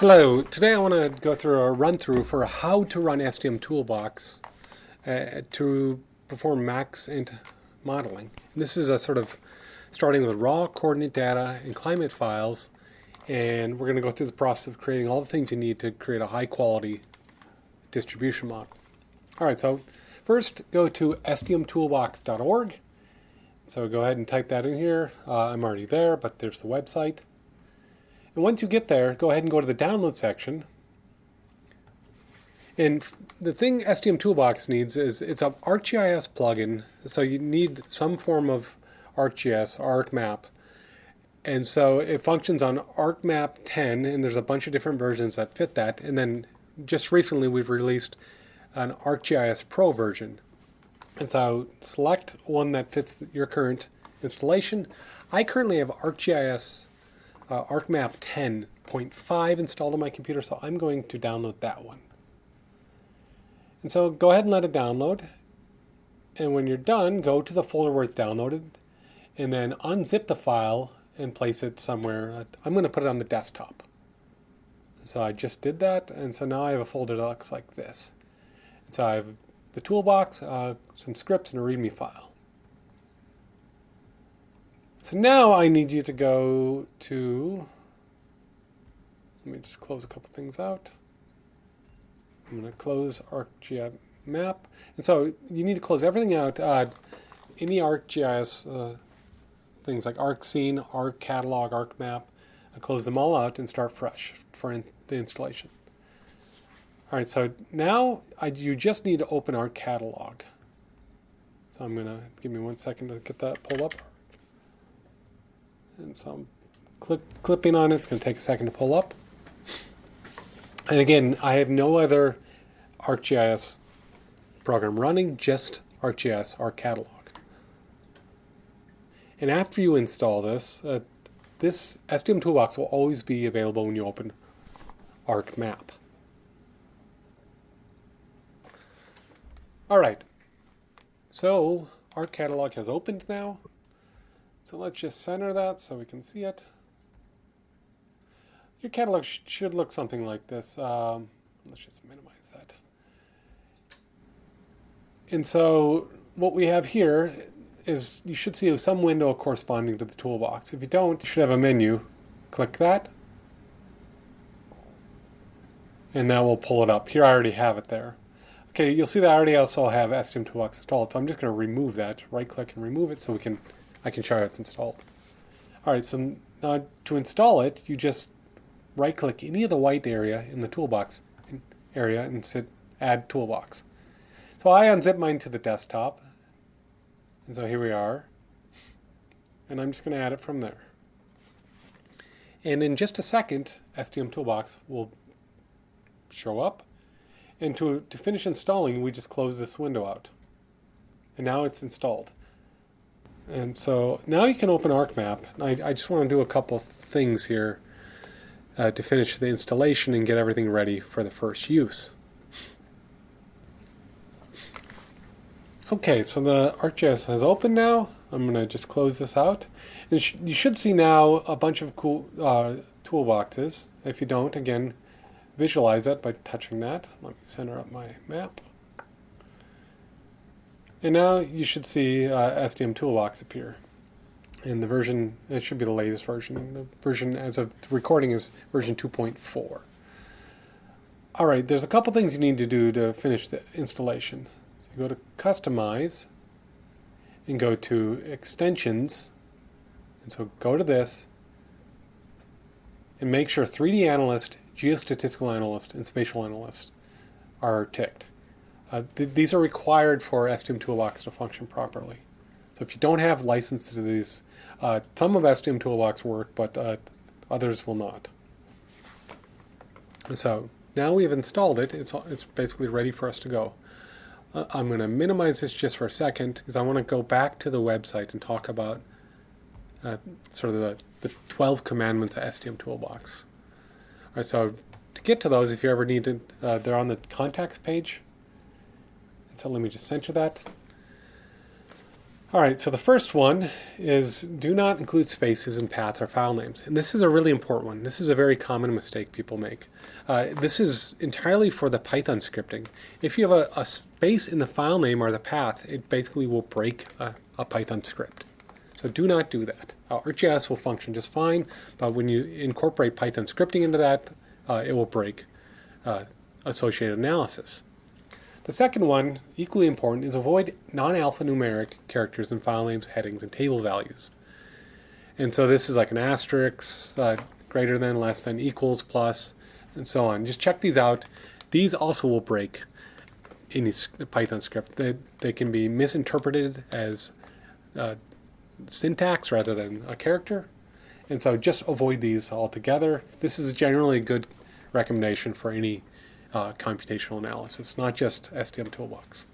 Hello, today I want to go through a run through for how to run SDM Toolbox uh, to perform max Maxent modeling. And this is a sort of starting with raw coordinate data and climate files and we're going to go through the process of creating all the things you need to create a high quality distribution model. Alright, so first go to sdmtoolbox.org. So go ahead and type that in here. Uh, I'm already there, but there's the website. And once you get there, go ahead and go to the download section. And the thing SDM Toolbox needs is it's an ArcGIS plugin, so you need some form of ArcGIS, ArcMap. And so it functions on ArcMap 10, and there's a bunch of different versions that fit that. And then just recently we've released an ArcGIS Pro version. And so select one that fits your current installation. I currently have ArcGIS uh, ArcMap 10.5 installed on my computer, so I'm going to download that one. And so go ahead and let it download. And when you're done, go to the folder where it's downloaded, and then unzip the file and place it somewhere. I'm going to put it on the desktop. So I just did that, and so now I have a folder that looks like this. And so I have the toolbox, uh, some scripts, and a README file. So now I need you to go to, let me just close a couple things out. I'm going to close ArcGIS map. And so you need to close everything out. Uh, any ArcGIS uh, things like ArcScene, ArcCatalog, ArcMap, I close them all out and start fresh for in the installation. All right, so now I, you just need to open ArcCatalog. So I'm going to, give me one second to get that pulled up. And so I'm clipping on it. It's going to take a second to pull up. And again, I have no other ArcGIS program running, just ArcGIS, ArcCatalog. And after you install this, uh, this SDM Toolbox will always be available when you open ArcMap. All right, so ArcCatalog has opened now. So let's just center that so we can see it. Your catalog sh should look something like this. Um, let's just minimize that. And so what we have here is you should see some window corresponding to the toolbox. If you don't, you should have a menu. Click that. And that will pull it up. Here I already have it there. Okay, you'll see that I already also have SDM Toolbox installed, so I'm just going to remove that. Right click and remove it so we can I can show you it's installed. All right, so now to install it, you just right click any of the white area in the toolbox area and sit add toolbox. So I unzip mine to the desktop. And so here we are. And I'm just going to add it from there. And in just a second, SDM Toolbox will show up. And to, to finish installing, we just close this window out. And now it's installed. And so now you can open ArcMap. I, I just want to do a couple things here uh, to finish the installation and get everything ready for the first use. Okay, so the ArcGIS has opened now. I'm going to just close this out. And sh you should see now a bunch of cool uh, toolboxes. If you don't, again, visualize it by touching that. Let me center up my map. And now you should see uh, SDM Toolbox appear. And the version, it should be the latest version. The version as of recording is version 2.4. All right, there's a couple things you need to do to finish the installation. So you go to Customize and go to Extensions. And so go to this and make sure 3D Analyst, Geostatistical Analyst, and Spatial Analyst are ticked. Uh, th these are required for SDM Toolbox to function properly. So if you don't have license to these, uh, some of SDM Toolbox work, but uh, others will not. so now we have installed it. It's, it's basically ready for us to go. Uh, I'm going to minimize this just for a second because I want to go back to the website and talk about uh, sort of the, the 12 commandments of SDM Toolbox. All right, so to get to those, if you ever need to, they're on the contacts page so let me just center that. All right, so the first one is do not include spaces in path or file names. And this is a really important one. This is a very common mistake people make. Uh, this is entirely for the Python scripting. If you have a, a, space in the file name or the path, it basically will break a, a Python script. So do not do that. Uh, ArcGIS will function just fine, but when you incorporate Python scripting into that, uh, it will break uh, associated analysis. The second one, equally important, is avoid non-alphanumeric characters in file names, headings, and table values. And so this is like an asterisk, uh, greater than, less than, equals, plus, and so on. Just check these out. These also will break any Python script. They, they can be misinterpreted as uh, syntax rather than a character. And so just avoid these altogether. This is generally a good recommendation for any uh, computational analysis, not just SDM Toolbox.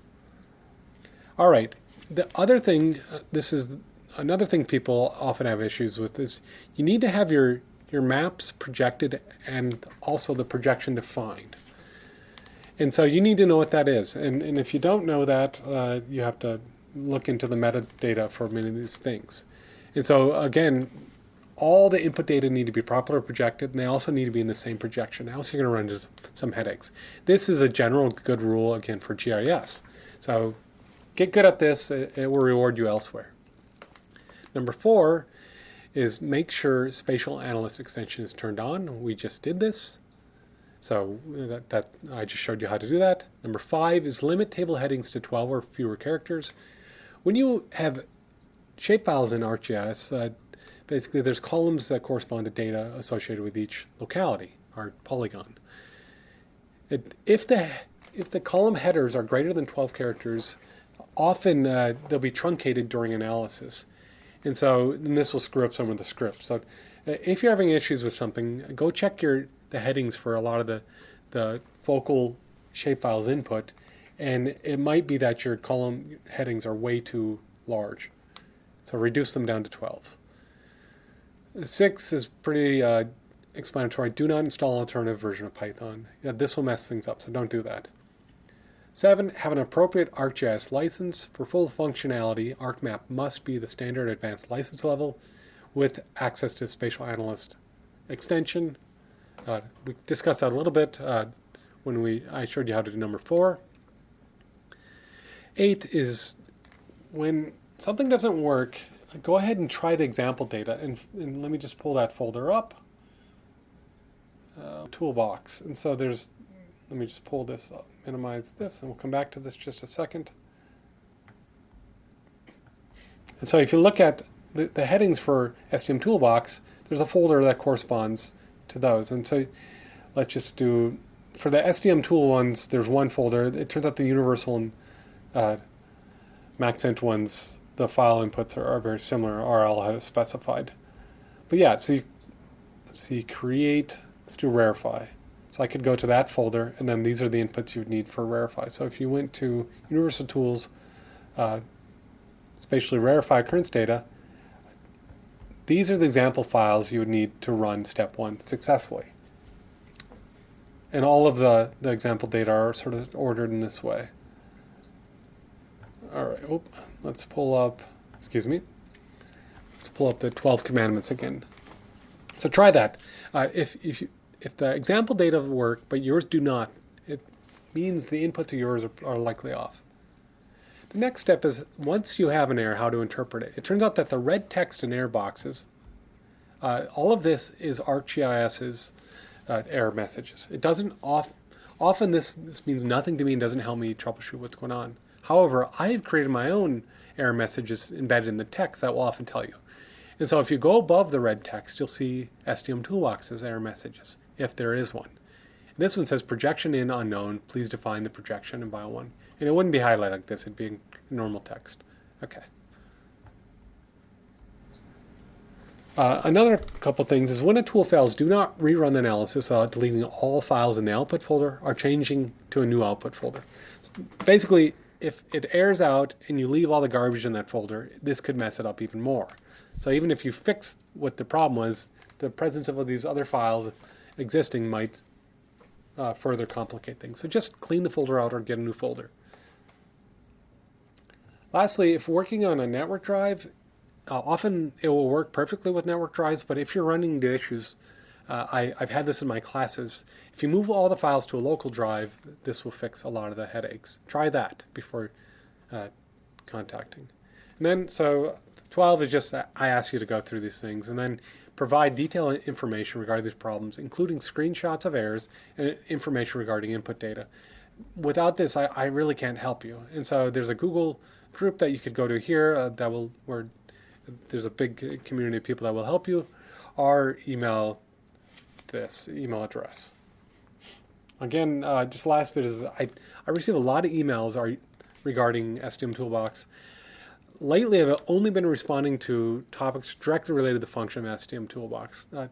All right, the other thing, uh, this is another thing people often have issues with is you need to have your, your maps projected and also the projection defined. And so you need to know what that is. And, and if you don't know that, uh, you have to look into the metadata for many of these things. And so again, all the input data need to be properly projected, and they also need to be in the same projection, else you're going to run into some headaches. This is a general good rule, again, for GIS. So get good at this, it will reward you elsewhere. Number four is make sure Spatial Analyst extension is turned on. We just did this. So that, that I just showed you how to do that. Number five is limit table headings to 12 or fewer characters. When you have shapefiles in ArcGIS, uh, basically there's columns that correspond to data associated with each locality, or polygon. It, if, the, if the column headers are greater than 12 characters, often uh, they'll be truncated during analysis. And so and this will screw up some of the scripts. So uh, if you're having issues with something, go check your the headings for a lot of the, the focal shapefiles input. And it might be that your column headings are way too large. So reduce them down to 12. Six is pretty uh, explanatory. Do not install an alternative version of Python. Yeah, this will mess things up, so don't do that. Seven, have an appropriate ArcGIS license. For full functionality, ArcMap must be the standard advanced license level with access to Spatial Analyst extension. Uh, we discussed that a little bit uh, when we I showed you how to do number four. Eight is when something doesn't work, go ahead and try the example data. And, and let me just pull that folder up. Uh, toolbox. And so there's, let me just pull this up, minimize this, and we'll come back to this just a second. And so if you look at the, the headings for SDM Toolbox, there's a folder that corresponds to those. And so let's just do, for the SDM tool ones, there's one folder. It turns out the universal and uh, Maxent ones the file inputs are, are very similar, RL has specified. But yeah, so you, see create, let's do rarefy. So I could go to that folder, and then these are the inputs you would need for rarefy. So if you went to Universal Tools, uh, spatially rarefy occurrence data, these are the example files you would need to run step one successfully. And all of the, the example data are sort of ordered in this way. All right, let's pull up, excuse me, let's pull up the 12 commandments again. So try that. Uh, if, if, you, if the example data work, but yours do not, it means the inputs of yours are, are likely off. The next step is once you have an error, how to interpret it. It turns out that the red text in error boxes, uh, all of this is ArcGIS's uh, error messages. It doesn't off, often this, this means nothing to me and doesn't help me troubleshoot what's going on. However, I have created my own error messages embedded in the text that will often tell you. And so if you go above the red text, you'll see SDM Toolbox's error messages, if there is one. This one says projection in unknown, please define the projection and bio one. And it wouldn't be highlighted like this, it'd be normal text. Okay. Uh, another couple things is when a tool fails, do not rerun the analysis without deleting all files in the output folder or changing to a new output folder. Basically, if it airs out and you leave all the garbage in that folder, this could mess it up even more. So even if you fix what the problem was, the presence of these other files existing might uh, further complicate things. So just clean the folder out or get a new folder. Lastly, if working on a network drive, uh, often it will work perfectly with network drives, but if you're running into issues, uh, I, have had this in my classes. If you move all the files to a local drive, this will fix a lot of the headaches. Try that before uh, contacting. And then, so 12 is just, I ask you to go through these things and then provide detailed information regarding these problems, including screenshots of errors and information regarding input data. Without this, I, I really can't help you. And so there's a Google group that you could go to here uh, that will, where there's a big community of people that will help you, or email this email address. Again, uh, just last bit is I, I receive a lot of emails are regarding SDM Toolbox. Lately, I've only been responding to topics directly related to the function of SDM Toolbox. Uh,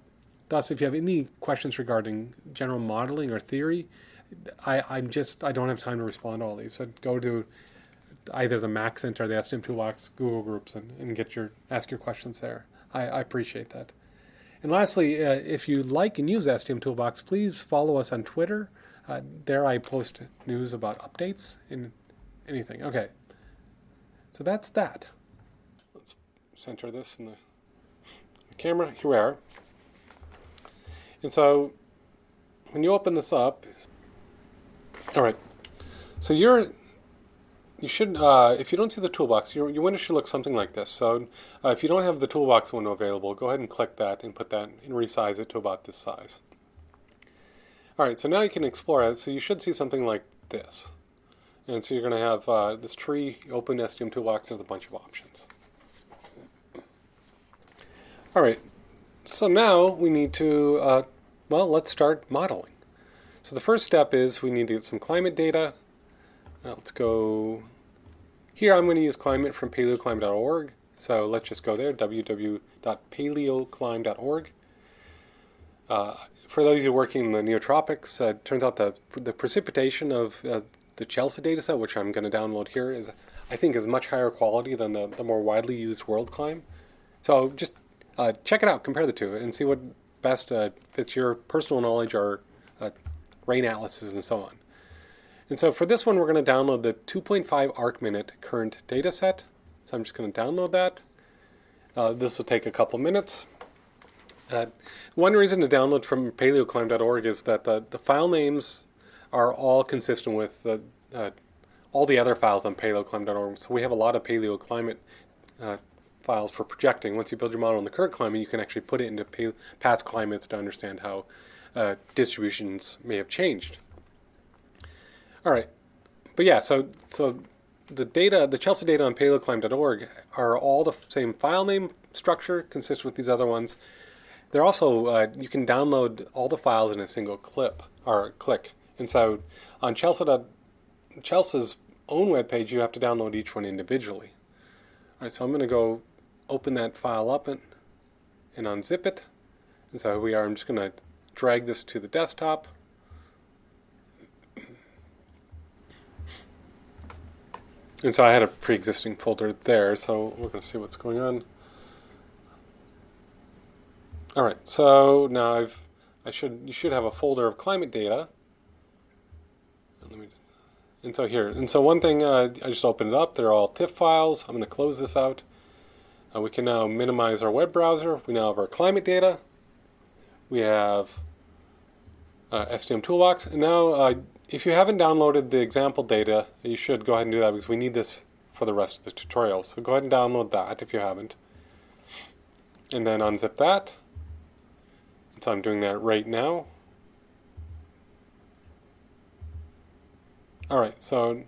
thus, if you have any questions regarding general modeling or theory, I, I'm just I don't have time to respond to all these. So go to either the Mac or the SDM Toolbox Google groups and, and get your ask your questions there. I, I appreciate that. And lastly, uh, if you like and use SDM Toolbox, please follow us on Twitter. Uh, there I post news about updates and anything. Okay, so that's that. Let's center this in the, camera. Here we are. And so when you open this up, all right, so you're you should, uh, if you don't see the toolbox, your, your window should look something like this. So uh, if you don't have the toolbox window available, go ahead and click that and put that and resize it to about this size. All right, so now you can explore it. So you should see something like this. And so you're going to have uh, this tree, open SDM toolbox, there's a bunch of options. All right, so now we need to, uh, well, let's start modeling. So the first step is we need to get some climate data. Now let's go here I'm going to use climate from paleoclim.org. So let's just go there, www.paleoclim.org. Uh, for those of you working in the neotropics, uh, it turns out that the precipitation of uh, the CHELSA dataset, which I'm going to download here, is I think is much higher quality than the, the more widely used WorldClim. So just uh, check it out, compare the two, and see what best uh, fits your personal knowledge or uh, rain atlases and so on. And so for this one, we're going to download the 2.5 arc minute current data set. So I'm just going to download that. Uh, this will take a couple minutes. Uh, one reason to download from paleoclim.org is that the, the file names are all consistent with uh, all the other files on paleoclim.org. So we have a lot of paleoclimate uh, files for projecting. Once you build your model in the current climate, you can actually put it into past climates to understand how uh, distributions may have changed. All right. But yeah, so so the data, the CHELSA data on paleoclim.org are all the same file name structure, consistent with these other ones. They're also, uh, you can download all the files in a single clip or click. And so on CHELSA, CHELSA's own webpage, you have to download each one individually. All right, so I'm going to go open that file up and, and unzip it. And so here we are, I'm just going to drag this to the desktop. And so I had a pre-existing folder there, so we're going to see what's going on. All right, so now I've, I should, you should have a folder of climate data. And, let me just, and so here, and so one thing, uh, I just opened it up. They're all TIFF files. I'm going to close this out. Uh, we can now minimize our web browser. We now have our climate data. We have uh, SDM Toolbox. And now uh, if you haven't downloaded the example data, you should go ahead and do that because we need this for the rest of the tutorial. So go ahead and download that if you haven't. And then unzip that. So I'm doing that right now. Alright, so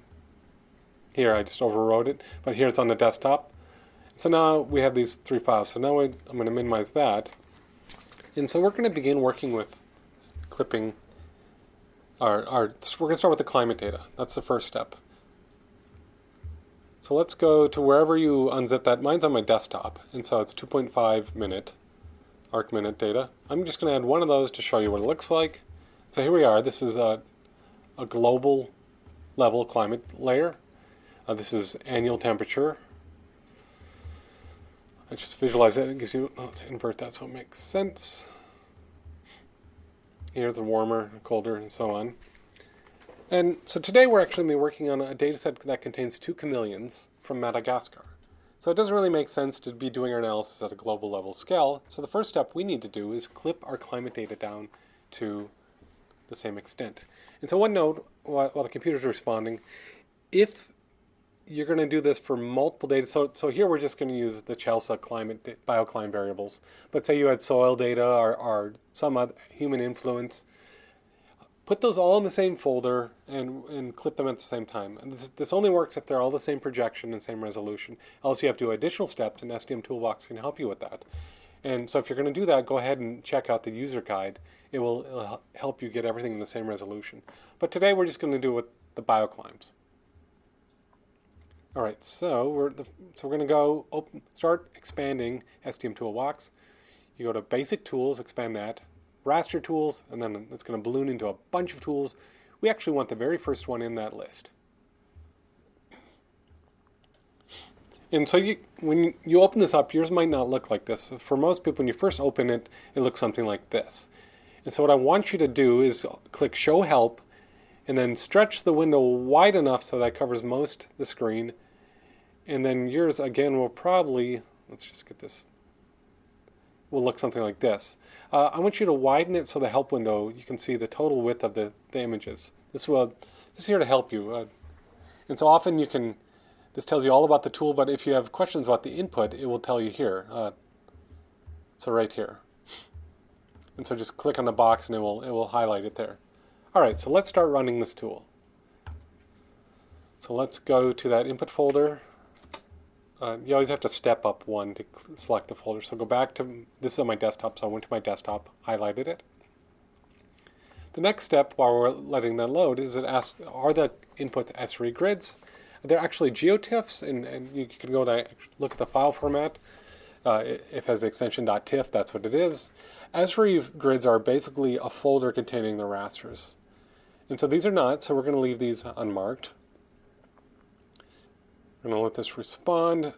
here I just overwrote it, but here it's on the desktop. So now we have these three files. So now I'm going to minimize that. And so we're going to begin working with clipping our, our, we're going to start with the climate data. That's the first step. So let's go to wherever you unzip that. Mine's on my desktop, and so it's 2.5 minute arc minute data. I'm just going to add one of those to show you what it looks like. So here we are. This is a, a global level climate layer. Uh, this is annual temperature. Let's just visualize it. It gives you, let's invert that so it makes sense. Here's a warmer, colder, and so on. And so today we're actually gonna be working on a data set that contains two chameleons from Madagascar. So it doesn't really make sense to be doing our analysis at a global level scale. So the first step we need to do is clip our climate data down to the same extent. And so one note, while the computer's responding, if you're going to do this for multiple data, so, so here we're just going to use the CHELSA climate, bioclimate variables. But say you had soil data or, or some other human influence, put those all in the same folder and, and clip them at the same time. And this, this only works if they're all the same projection and same resolution. Else you have to do additional steps and SDM Toolbox can help you with that. And so if you're going to do that, go ahead and check out the user guide. It will, help you get everything in the same resolution. But today we're just going to do it with the bioclimes. All right, so we're the, so we're going to go open, start expanding SDM Toolbox. You go to Basic Tools, expand that, raster tools, and then it's going to balloon into a bunch of tools. We actually want the very first one in that list. And so you, when you open this up, yours might not look like this. For most people, when you first open it, it looks something like this. And so what I want you to do is click Show Help, and then stretch the window wide enough so that covers most of the screen. And then yours, again, will probably, let's just get this will look something like this. Uh, I want you to widen it so the help window, you can see the total width of the, the images. This will this is here to help you. Uh, and so often you can, this tells you all about the tool, but if you have questions about the input, it will tell you here. Uh, so right here. And so just click on the box and it will, it will highlight it there. All right, so let's start running this tool. So let's go to that input folder uh, you always have to step up one to select the folder. So go back to, this is on my desktop, so I went to my desktop, highlighted it. The next step, while we're letting that load, is it asks, are the inputs Esri grids? They're actually GeoTIFFs, and, and you can go there, look at the file format. Uh, if it has the extension .tiff, that's what it is. Esri grids are basically a folder containing the rasters. And so these are not, so we're going to leave these unmarked. I'm going to let this respond.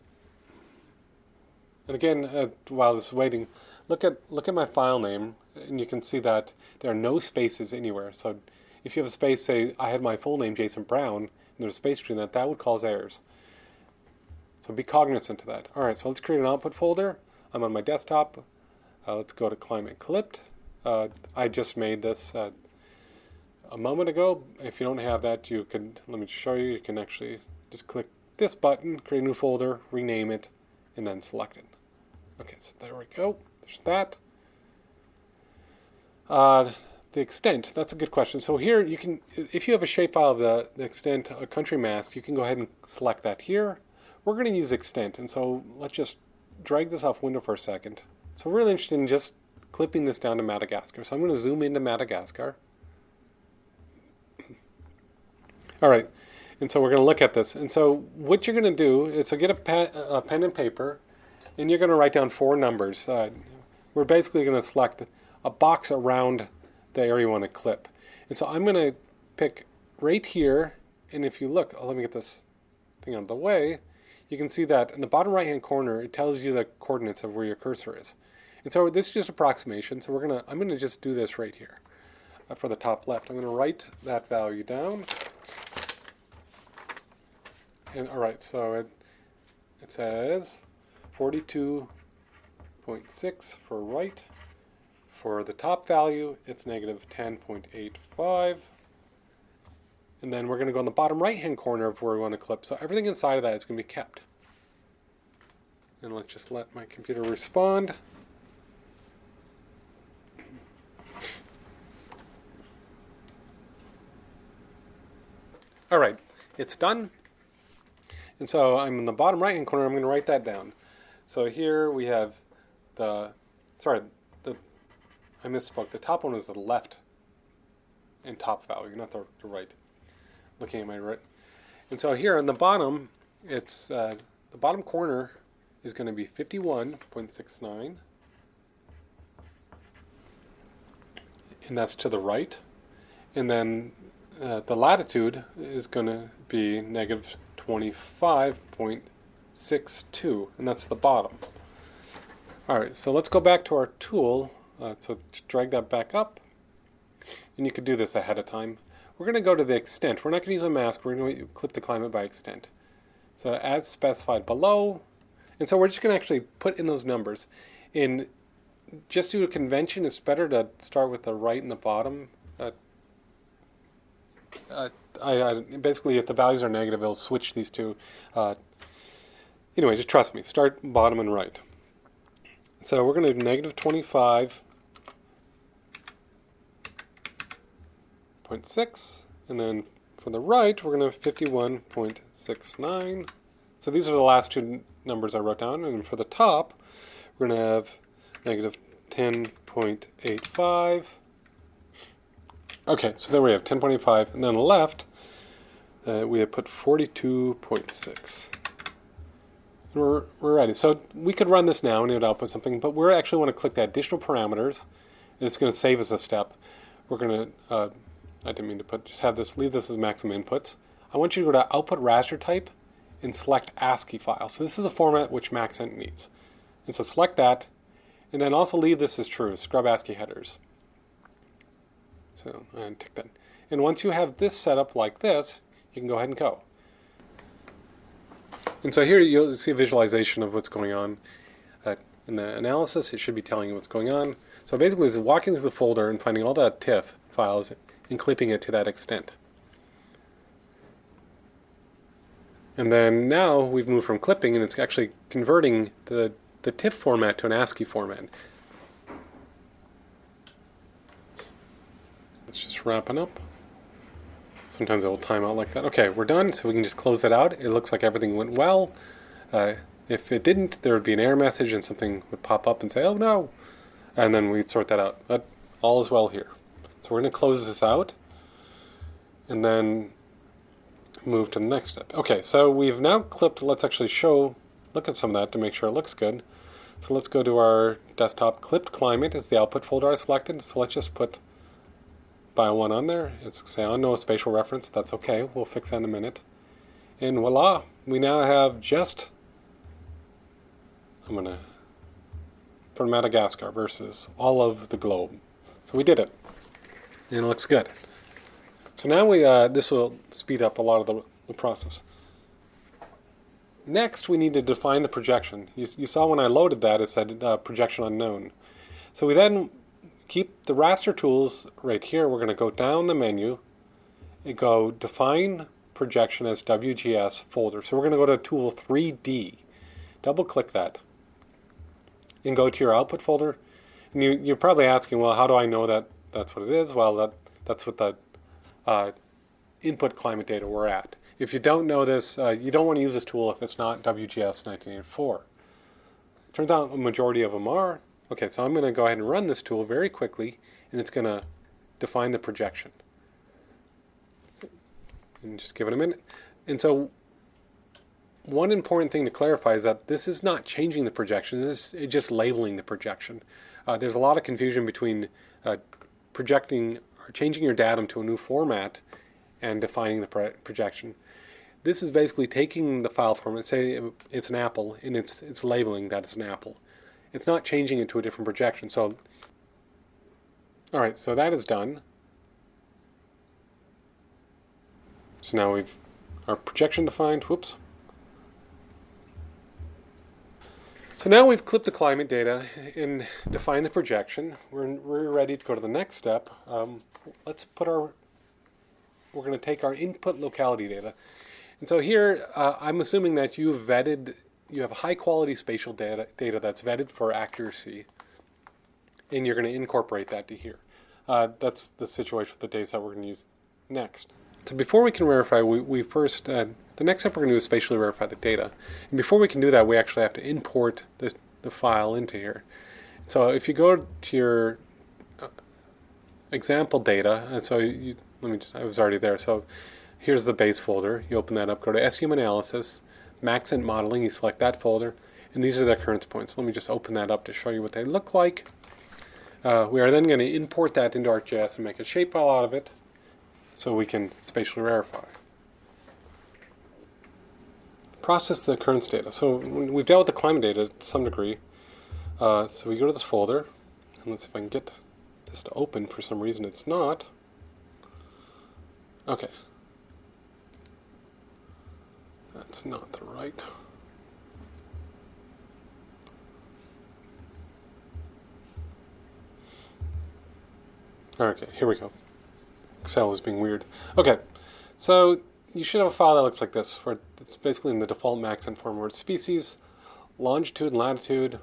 And again, uh, while this is waiting, look at look at my file name, and you can see that there are no spaces anywhere. So if you have a space, say I had my full name, Jason Brown, and there's a space between that, that would cause errors. So be cognizant of that. All right, so let's create an output folder. I'm on my desktop. Uh, let's go to climate clipped. Uh, I just made this uh, a moment ago. If you don't have that, you could, let me show you, you can actually just click this button, create a new folder, rename it, and then select it. Okay, so there we go. There's that. Uh, the extent, that's a good question. So here you can, if you have a shapefile of the, the extent, a country mask, you can go ahead and select that here. We're going to use extent, and so let's just drag this off window for a second. So we're really interested in just clipping this down to Madagascar. So I'm going to zoom into Madagascar. All right, and so we're going to look at this. And so what you're going to do is so get a pen, a pen and paper, and you're going to write down four numbers. Uh, we're basically going to select a box around the area you want to clip. And so I'm going to pick right here, and if you look, oh, let me get this thing out of the way, you can see that in the bottom right hand corner, it tells you the coordinates of where your cursor is. And so this is just approximation, so we're gonna, I'm gonna just do this right here uh, for the top left. I'm gonna write that value down. And all right, so it, it says 42.6 for right. For the top value, it's negative 10.85. And then we're going to go in the bottom right-hand corner of where we want to clip. So everything inside of that is going to be kept. And let's just let my computer respond. All right, it's done. And so I'm in the bottom right hand corner, I'm going to write that down. So here we have the, sorry, the, I misspoke. The top one is the left and top value, not the, the right. Looking at my right. And so here on the bottom, it's, uh, the bottom corner is going to be 51.69. And that's to the right. And then uh, the latitude is going to be negative 25.62, and that's the bottom. All right, so let's go back to our tool. Uh, so drag that back up, and you could do this ahead of time. we're going to go to the extent. We're not going to use a mask. We're going to clip the climate by extent. So as specified below, and so we're just going to actually put in those numbers. In just due to convention, it's better to start with the right and the bottom. Uh, I, I, basically, if the values are negative, it'll switch these two. Uh, anyway, just trust me. Start bottom and right. So we're going to do negative 25.6, and then for the right, we're going to have 51.69. So these are the last two numbers I wrote down, and for the top, we're going to have negative 10.85. Okay, so there we have 10.85, and then on the left, uh, we have put 42.6. We're, we're ready. So we could run this now and it would output something, but we actually want to click the additional parameters. And it's going to save us a step. We're going to, uh, I didn't mean to put, just have this, leave this as maximum inputs. I want you to go to output raster type and select ASCII file. So this is the format which Maxent needs. And so select that, and then also leave this as true, scrub ASCII headers. So, and tick that. And once you have this set up like this, you can go ahead and go. And so here you'll see a visualization of what's going on. Uh, in the analysis, it should be telling you what's going on. So basically, it's walking through the folder and finding all the TIFF files and clipping it to that extent. And then now we've moved from clipping and it's actually converting the, the TIFF format to an ASCII format. It's just wrapping up. Sometimes it will time out like that. Okay, we're done, so we can just close that out. It looks like everything went well. Uh, if it didn't, there would be an error message and something would pop up and say, oh no, and then we'd sort that out. But all is well here. So we're going to close this out and then move to the next step. Okay, so we've now clipped, let's actually show, look at some of that to make sure it looks good. So let's go to our desktop. Clipped climate is the output folder I selected, so let's just put by one on there. It's say on no spatial reference. That's okay. We'll fix that in a minute. And voila, we now have just, I'm going to, for Madagascar versus all of the globe. So we did it. And it looks good. So now we, uh, this will speed up a lot of the, the process. Next, we need to define the projection. You, you saw when I loaded that, it said uh, projection unknown. So we then keep the raster tools right here. We're going to go down the menu and go define projection as WGS folder. So we're going to go to tool 3D. Double click that and go to your output folder. And you, you're probably asking, well, how do I know that that's what it is? Well, that, that's what the uh, input climate data we're at. If you don't know this, uh, you don't want to use this tool if it's not WGS 1984. Turns out a majority of them are, Okay, so I'm going to go ahead and run this tool very quickly, and it's going to define the projection. And just give it a minute. And so one important thing to clarify is that this is not changing the projection, this is just labeling the projection. Uh, there's a lot of confusion between uh, projecting or changing your datum to a new format and defining the pro projection. This is basically taking the file format, say it's an apple, and it's, it's labeling that it's an apple it's not changing it to a different projection. So, all right, so that is done. So now we've our projection defined. Whoops. So now we've clipped the climate data and defined the projection. We're, we're ready to go to the next step. Um, let's put our, we're going to take our input locality data. And so here, uh, I'm assuming that you've vetted you have high quality spatial data, data that's vetted for accuracy, and you're going to incorporate that to here. Uh, that's the situation with the data set we're going to use next. So before we can verify, we, we first, uh, the next step we're going to do is spatially verify the data. And before we can do that, we actually have to import the, the file into here. So if you go to your uh, example data, and so you, let me just, I was already there. So here's the base folder. You open that up, go to SDM analysis, Maxent modeling, you select that folder, and these are the occurrence points. Let me just open that up to show you what they look like. Uh, we are then going to import that into ArcGIS and make a shapefile out of it so we can spatially verify. Process the occurrence data. So we've dealt with the climate data to some degree. Uh, so we go to this folder, and let's see if I can get this to open. For some reason it's not. Okay. That's not the right. Okay, here we go. Excel is being weird. Okay, so you should have a file that looks like this, where it's basically in the default Maxent form, where it's species, longitude and latitude.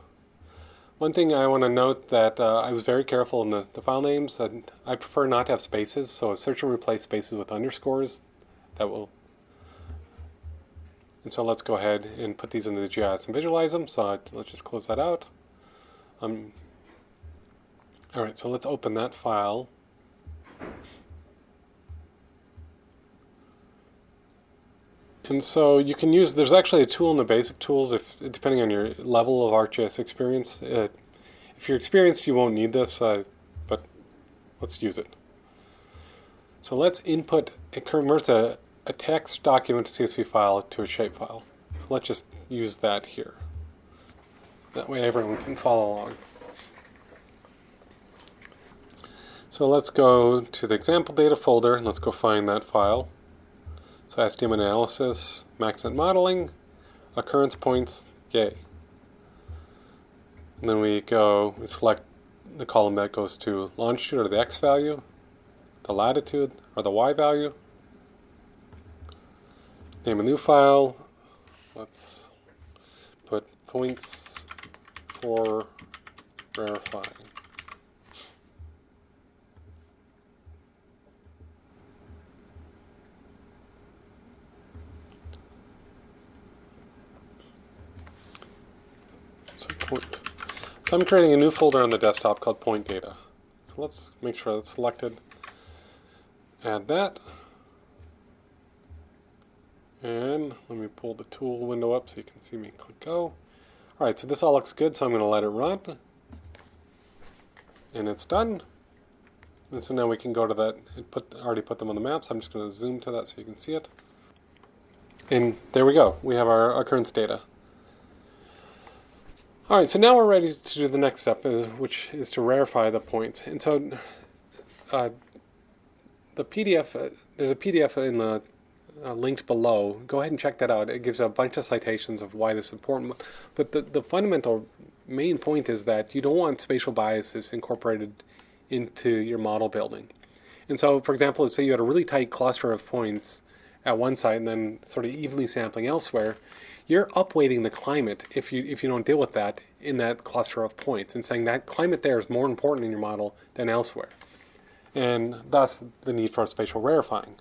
One thing I want to note that uh, I was very careful in the, the file names, and I prefer not to have spaces, so search and replace spaces with underscores. That will and so let's go ahead and put these into the GIS and visualize them. So let's just close that out. Um, all right, so let's open that file. And so you can use, there's actually a tool in the basic tools, if depending on your level of ArcGIS experience. Uh, if you're experienced, you won't need this, uh, but let's use it. So let's input, it converts a, a text document to CSV file to a shapefile. So let's just use that here. That way everyone can follow along. So let's go to the example data folder and let's go find that file. So SDM analysis, Maxent modeling, occurrence points, yay. And then we go, we select the column that goes to longitude or the X value, the latitude or the Y value, Name a new file. Let's put points for verifying. So point. So I'm creating a new folder on the desktop called point data. So let's make sure that's selected. Add that. And let me pull the tool window up so you can see me click go. Alright, so this all looks good, so I'm going to let it run. And it's done. And so now we can go to that, it put, already put them on the map, so I'm just going to zoom to that so you can see it. And there we go, we have our occurrence data. Alright, so now we're ready to do the next step, which is to rarefy the points. And so uh, the PDF, uh, there's a PDF in the uh, linked below. Go ahead and check that out. It gives a bunch of citations of why this is important. But the, the fundamental main point is that you don't want spatial biases incorporated into your model building. And so, for example, let's say you had a really tight cluster of points at one site and then sort of evenly sampling elsewhere, you're upweighting the climate if you if you don't deal with that in that cluster of points and saying that climate there is more important in your model than elsewhere. And thus the need for spatial rarefying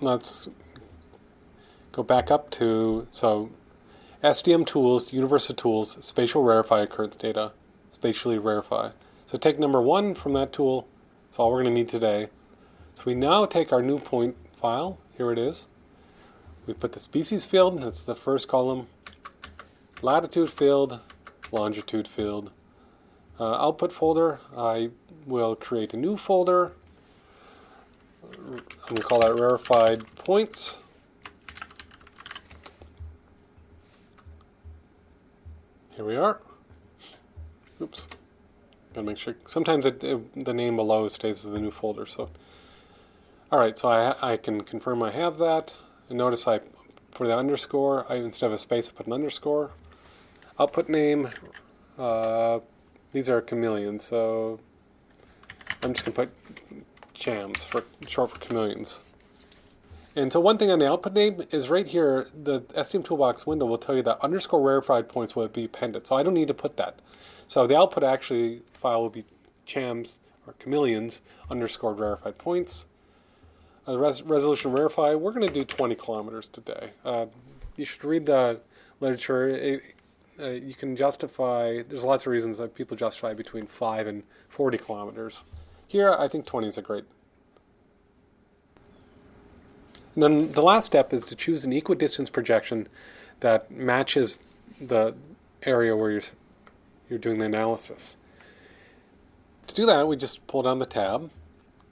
let's go back up to, so SDM tools, universal tools, spatial rarefy occurrence data, spatially rarefy. So take number one from that tool, that's all we're going to need today. So we now take our new point file, here it is. We put the species field, that's the first column, latitude field, longitude field. Uh, output folder, I will create a new folder I'm going to call that rarefied points. Here we are. Oops. Gotta make sure. Sometimes it, it, the name below stays as the new folder. So, all right. So I I can confirm I have that. And notice I for the underscore, I instead of a space, I put an underscore. Output name. Uh, these are chameleons, so I'm just gonna put chams, for short for chameleons. And so one thing on the output name is right here, the SDM Toolbox window will tell you that underscore rarefied points will be appended. So I don't need to put that. So the output actually file will be chams or chameleons underscore rarefied points. Uh, res resolution rarefy, we're going to do 20 kilometers today. Uh, you should read the literature. It, uh, you can justify, there's lots of reasons that people justify between 5 and 40 kilometers. Here, I think 20 is a great. And then the last step is to choose an equidistance projection that matches the area where you're, you're doing the analysis. To do that, we just pull down the tab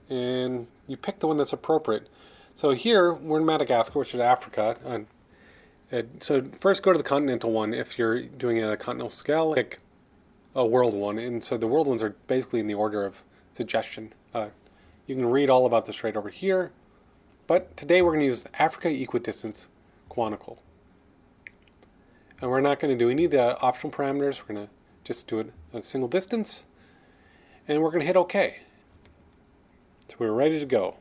and you pick the one that's appropriate. So here, we're in Madagascar, which is Africa. And, so first go to the continental one if you're doing it a continental scale. Pick a world one. And so the world ones are basically in the order of suggestion. Uh, You can read all about this right over here. But today we're going to use the Africa equidistant conic. And we're not going to do any of the optional parameters. We're going to just do it a single distance. And we're going to hit OK. So we're ready to go.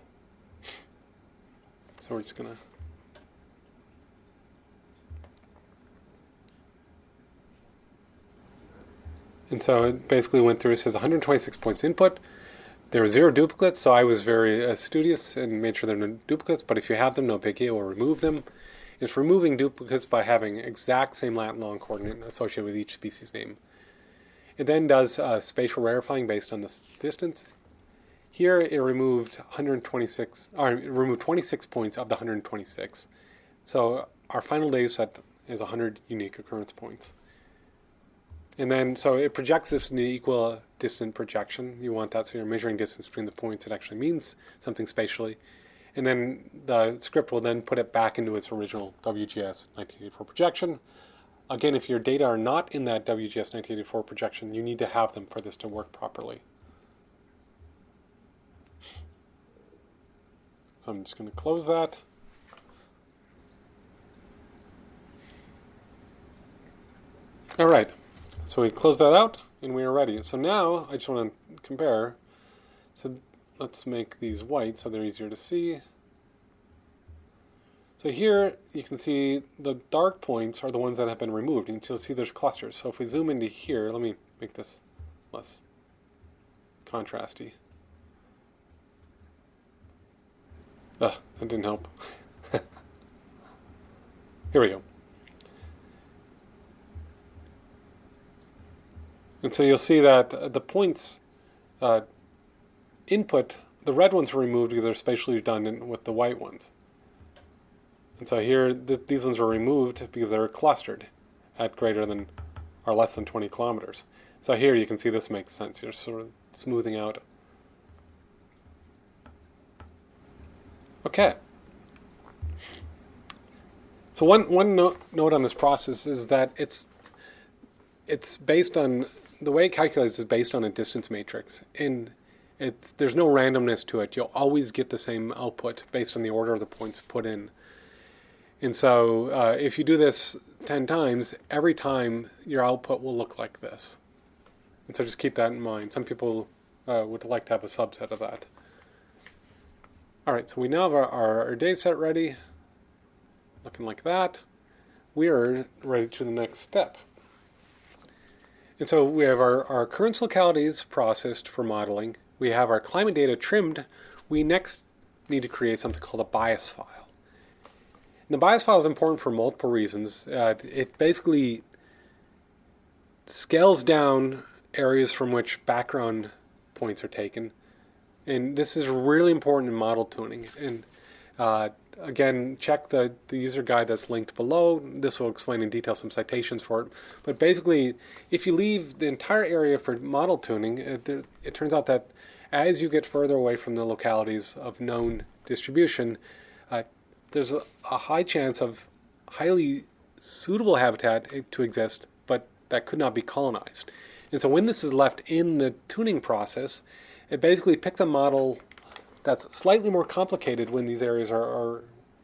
So we're just going to And so it basically went through, it says 126 points input. There were zero duplicates, so I was very uh, studious and made sure there are no duplicates, but if you have them, no biggie, we'll remove them. It's removing duplicates by having exact same lat and long coordinate associated with each species name. It then does uh, spatial rarefying based on this distance. Here it removed 126, or removed 26 points of the 126. So our final data set is 100 unique occurrence points. And then, so it projects this in an equal distant projection. You want that so you're measuring distance between the points. It actually means something spatially. And then the script will then put it back into its original WGS 1984 projection. Again, if your data are not in that WGS 1984 projection, you need to have them for this to work properly. So I'm just going to close that. All right. So we close that out and we are ready. So now I just want to compare. So let's make these white so they're easier to see. So here you can see the dark points are the ones that have been removed. And you'll see there's clusters. So if we zoom into here, let me make this less contrasty. Ugh, that didn't help. here we go. And so you'll see that the points uh, input, the red ones were removed because they're spatially redundant with the white ones. And so here, th these ones were removed because they were clustered at greater than or less than 20 kilometers. So here you can see this makes sense. You're sort of smoothing out. Okay. So one, one note, note on this process is that it's it's based on the way it calculates is based on a distance matrix. And it's there's no randomness to it. You'll always get the same output based on the order of the points put in. And so uh, if you do this 10 times, every time your output will look like this. And so just keep that in mind. Some people uh, would like to have a subset of that. All right, so we now have our, our, our data set ready, looking like that. We are ready to the next step. And so we have our, our occurrence localities processed for modeling. We have our climate data trimmed. We next need to create something called a bias file. And the bias file is important for multiple reasons. Uh, it basically scales down areas from which background points are taken. And this is really important in model tuning. And uh, again, check the, the user guide that's linked below. This will explain in detail some citations for it. But basically, if you leave the entire area for model tuning, it, it turns out that as you get further away from the localities of known distribution, uh, there's a, a high chance of highly suitable habitat to exist, but that could not be colonized. And so when this is left in the tuning process, it basically picks a model that's slightly more complicated when these areas are, are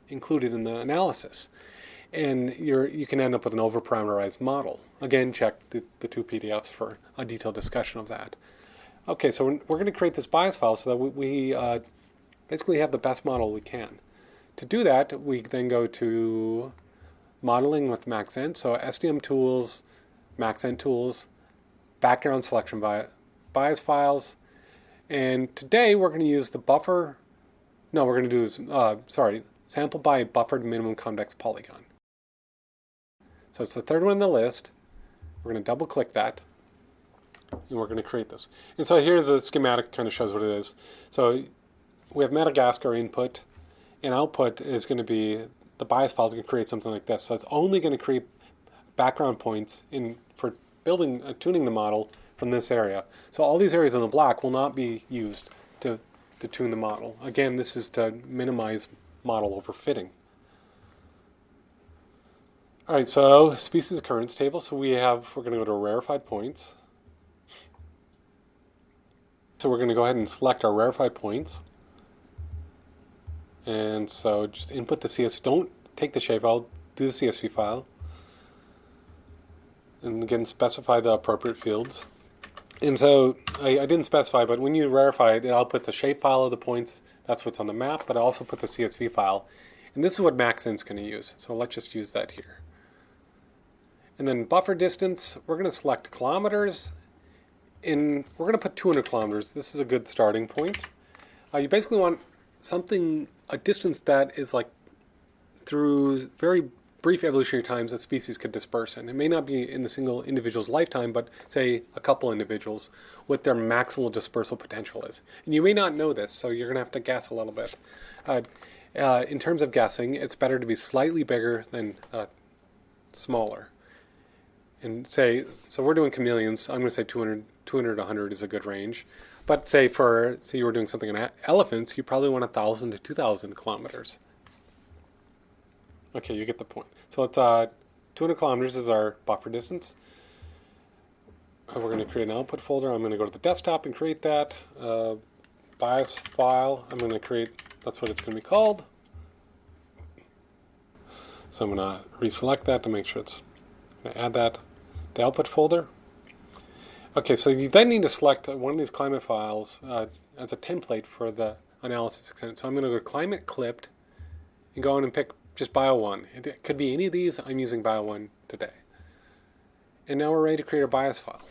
included in the analysis. And you're, you can end up with an overparameterized model. Again, check the, the two PDFs for a detailed discussion of that. Okay, so we're, we're going to create this bias file so that we, we uh, basically have the best model we can. To do that, we then go to modeling with Maxent. So SDM tools, Maxent tools, background selection bias files, and today we're going to use the buffer, no, we're going to do, is, uh, sorry, sample by buffered minimum convex polygon. So it's the third one in the list. We're going to double click that and we're going to create this. And so here's the schematic kind of shows what it is. So we have Madagascar input and output is going to be, the bias file is going to create something like this. So it's only going to create background points in for building, uh, tuning the model from this area. So all these areas in the black will not be used to, to tune the model. Again, this is to minimize model overfitting. All right, so species occurrence table. So we have, we're going to go to rarefied points. So we're going to go ahead and select our rarefied points. And so just input the CSV. Don't take the shapefile, do the CSV file. And again, specify the appropriate fields. And so I, I, didn't specify, but when you rarefy it, it outputs the shapefile of the points. That's what's on the map, but I also put the CSV file. And this is what Maxent's going to use. So let's just use that here. And then buffer distance, we're going to select kilometers. And we're going to put 200 kilometers. This is a good starting point. Uh, you basically want something, a distance that is like through very brief evolutionary times that species could disperse in. It may not be in the single individual's lifetime, but say a couple individuals, what their maximal dispersal potential is. And you may not know this, so you're going to have to guess a little bit. Uh, uh, in terms of guessing, it's better to be slightly bigger than uh, smaller. And say, so we're doing chameleons, I'm going to say 200, 200 to 100 is a good range. But say for, say you were doing something in elephants, you probably want 1,000 to 2,000 kilometers. Okay, you get the point. So it's uh, 200 kilometers is our buffer distance. Uh, we're going to create an output folder. I'm going to go to the desktop and create that. Uh, bias file, I'm going to create, that's what it's going to be called. So I'm going to reselect that to make sure it's, going to add that, the output folder. Okay, so you then need to select one of these climate files uh, as a template for the analysis extent. So I'm going to go climate clipped and go in and pick just Bio1. It could be any of these. I'm using Bio1 today. And now we're ready to create a bias file.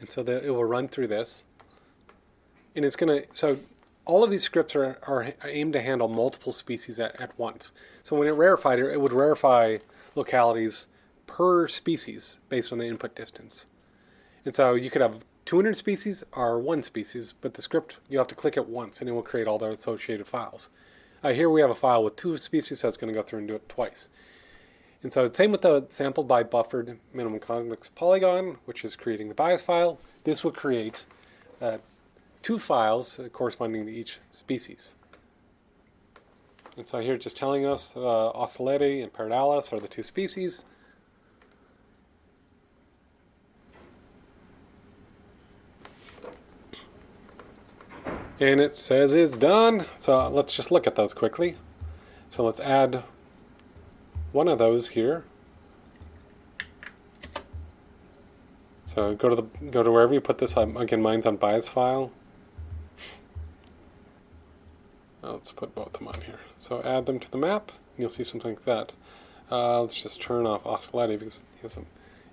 And so the, it will run through this. And it's going to, so all of these scripts are, are aimed to handle multiple species at, at once. So when it rarefied it, it would rarefy localities per species based on the input distance. And so you could have 200 species or one species, but the script, you have to click it once and it will create all the associated files. Uh, here we have a file with two species, so it's going to go through and do it twice. And so same with the sampled by buffered minimum convex polygon, which is creating the bias file. This will create uh, two files corresponding to each species. And so here it's just telling us uh, and Pardalis are the two species. And it says it's done. So let's just look at those quickly. So let's add one of those here. So go to the go to wherever you put this. Um, again, mine's on bias file. let's put both of them on here. So add them to the map, and you'll see something like that. Uh, let's just turn off Oustaleti because he has some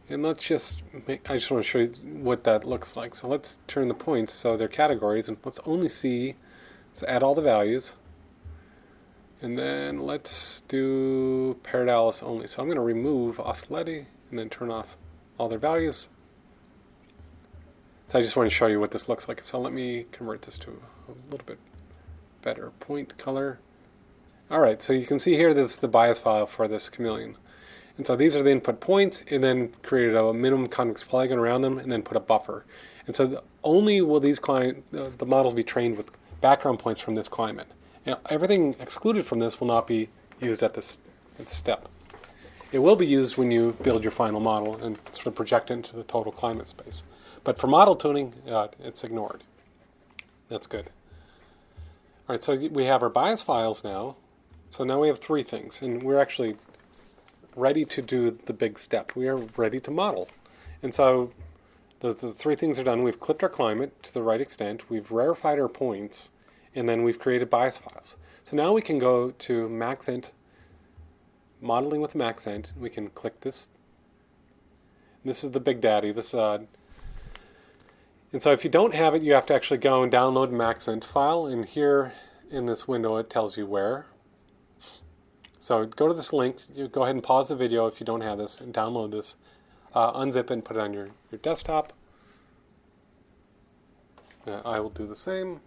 and let's just make, I just want to show you what that looks like. So let's turn the points so they're categories and let's only see, let's add all the values. And then let's do Pardalis only. So I'm going to remove Oustaleti and then turn off all their values. So I just want to show you what this looks like. So let me convert this to a little bit better point color. Alright, so you can see here this is the bias file for this chameleon. And so these are the input points, and then created a minimum convex polygon around them, and then put a buffer. And so only will these client, uh, the models be trained with background points from this climate. And everything excluded from this will not be used at this, at this step. It will be used when you build your final model and sort of project it into the total climate space. But for model tuning, uh, it's ignored. That's good. All right, so we have our bias files now. So now we have three things, and we're actually ready to do the big step. We are ready to model. And so those three things are done. We've clipped our climate to the right extent, we've rarefied our points, and then we've created bias files. So now we can go to Maxent, modeling with Maxent. We can click this. This is the big daddy. This uh, and so if you don't have it, you have to actually go and download Maxent file. And here in this window, it tells you where. So go to this link, you go ahead and pause the video if you don't have this and download this. Uh, unzip it and put it on your, your desktop. Uh, I will do the same.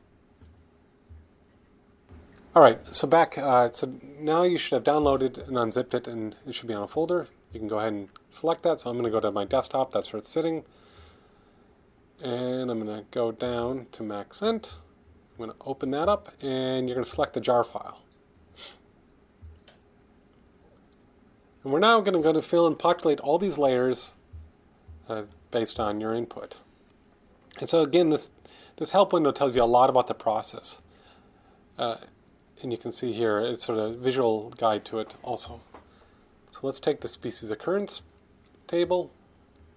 All right, so back, uh, so now you should have downloaded and unzipped it and it should be on a folder. You can go ahead and select that. So I'm going to go to my desktop, that's where it's sitting. And I'm going to go down to Maxent. I'm going to open that up and you're going to select the jar file. And we're now going to go to fill and populate all these layers uh, based on your input. And so again, this, this help window tells you a lot about the process. Uh, and you can see here, it's sort of a visual guide to it also. So let's take the species occurrence table.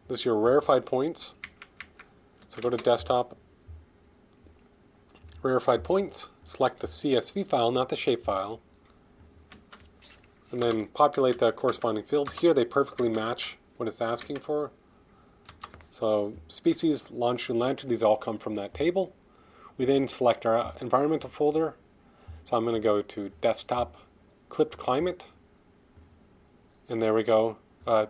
This is your rarefied points. So go to desktop, rarefied points, select the CSV file, not the shapefile, and then populate the corresponding fields. Here they perfectly match what it's asking for. So species, longitude, latitude, these all come from that table. We then select our environmental folder. So I'm going to go to desktop, clipped climate, and there we go. Uh,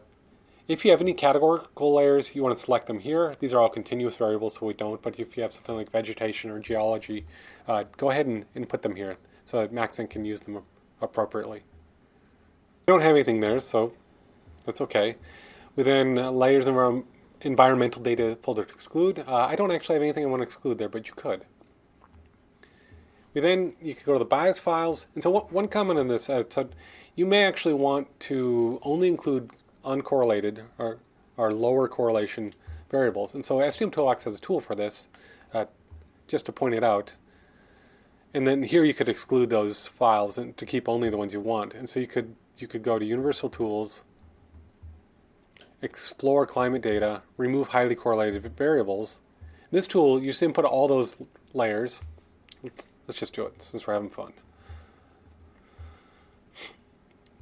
if you have any categorical layers, you want to select them here. These are all continuous variables, so we don't. But if you have something like vegetation or geology, uh, go ahead and, and put them here so that Maxent can use them appropriately. We don't have anything there, so that's okay. We then uh, layers and our environmental data folder to exclude. Uh, I don't actually have anything I want to exclude there, but you could. We then, you could go to the bias files. And so one comment on this, uh, so you may actually want to only include uncorrelated or, or lower correlation variables. And so SDM Toolbox has a tool for this, uh, just to point it out. And then here you could exclude those files and to keep only the ones you want. And so you could you could go to Universal Tools, explore climate data, remove highly correlated variables. In this tool, you just input all those layers. Let's, let's just do it since we're having fun.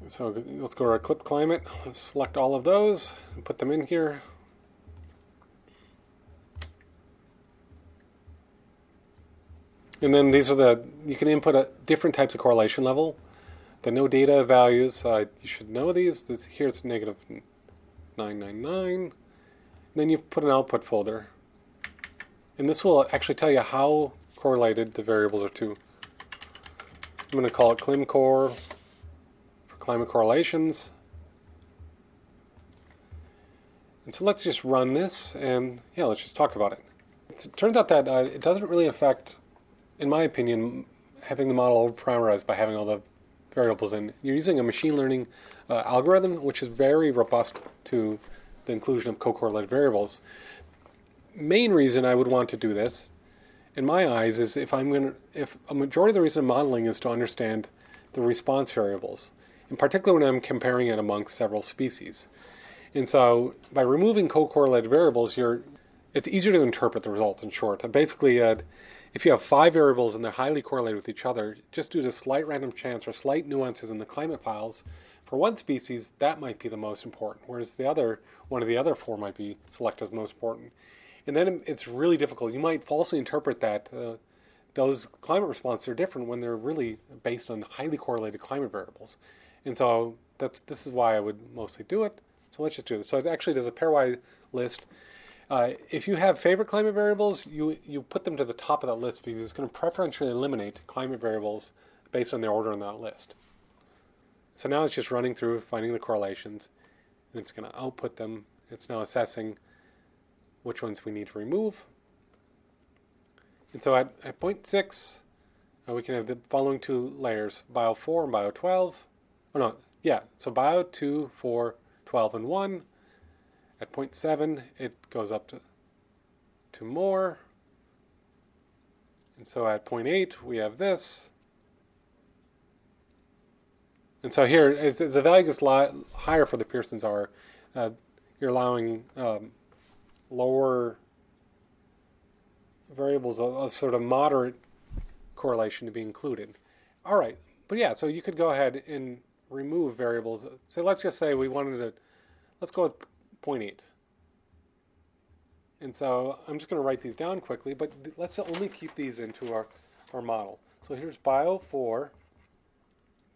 So let's go to our clip climate, let's select all of those, and put them in here. And then these are the, you can input a different types of correlation level. The no data values, uh, you should know these. This, here it's negative 999. Then you put an output folder. And this will actually tell you how correlated the variables are to. I'm going to call it ClimCore for climate correlations. And so let's just run this and yeah, let's just talk about it. It turns out that uh, it doesn't really affect, in my opinion, having the model over-parameterized by having all the variables in. You're using a machine learning uh, algorithm, which is very robust to the inclusion of co-correlated variables. Main reason I would want to do this, in my eyes, is if I'm going to, if a majority of the reason I'm modeling is to understand the response variables in particular when I'm comparing it amongst several species. And so by removing co-correlated variables, you're, it's easier to interpret the results in short. basically, uh, if you have five variables and they're highly correlated with each other, just due to slight random chance or slight nuances in the climate files, for one species, that might be the most important, whereas the other, one of the other four might be selected as most important. And then it's really difficult. You might falsely interpret that uh, those climate responses are different when they're really based on highly correlated climate variables. And so that's this is why I would mostly do it. So let's just do this. So it actually does a pairwise list. Uh, if you have favorite climate variables, you, you put them to the top of that list because it's going to preferentially eliminate climate variables based on their order on that list. So now it's just running through, finding the correlations, and it's going to output them. It's now assessing which ones we need to remove. And so at, at point 6, uh, we can have the following two layers, bio 4 and bio 12. Oh no, yeah, so bio 2, 4, 12, and 1. At 0.7, it goes up to, to more. And so at 0.8, we have this. And so here, as, as the value gets higher for the Pearson's R, uh, you're allowing um, lower variables of, of, sort of moderate correlation to be included. All right, but yeah, so you could go ahead and remove variables. So let's just say we wanted to, let's go with 0.8. And so I'm just going to write these down quickly, but let's only keep these into our, our model. So here's bio 4,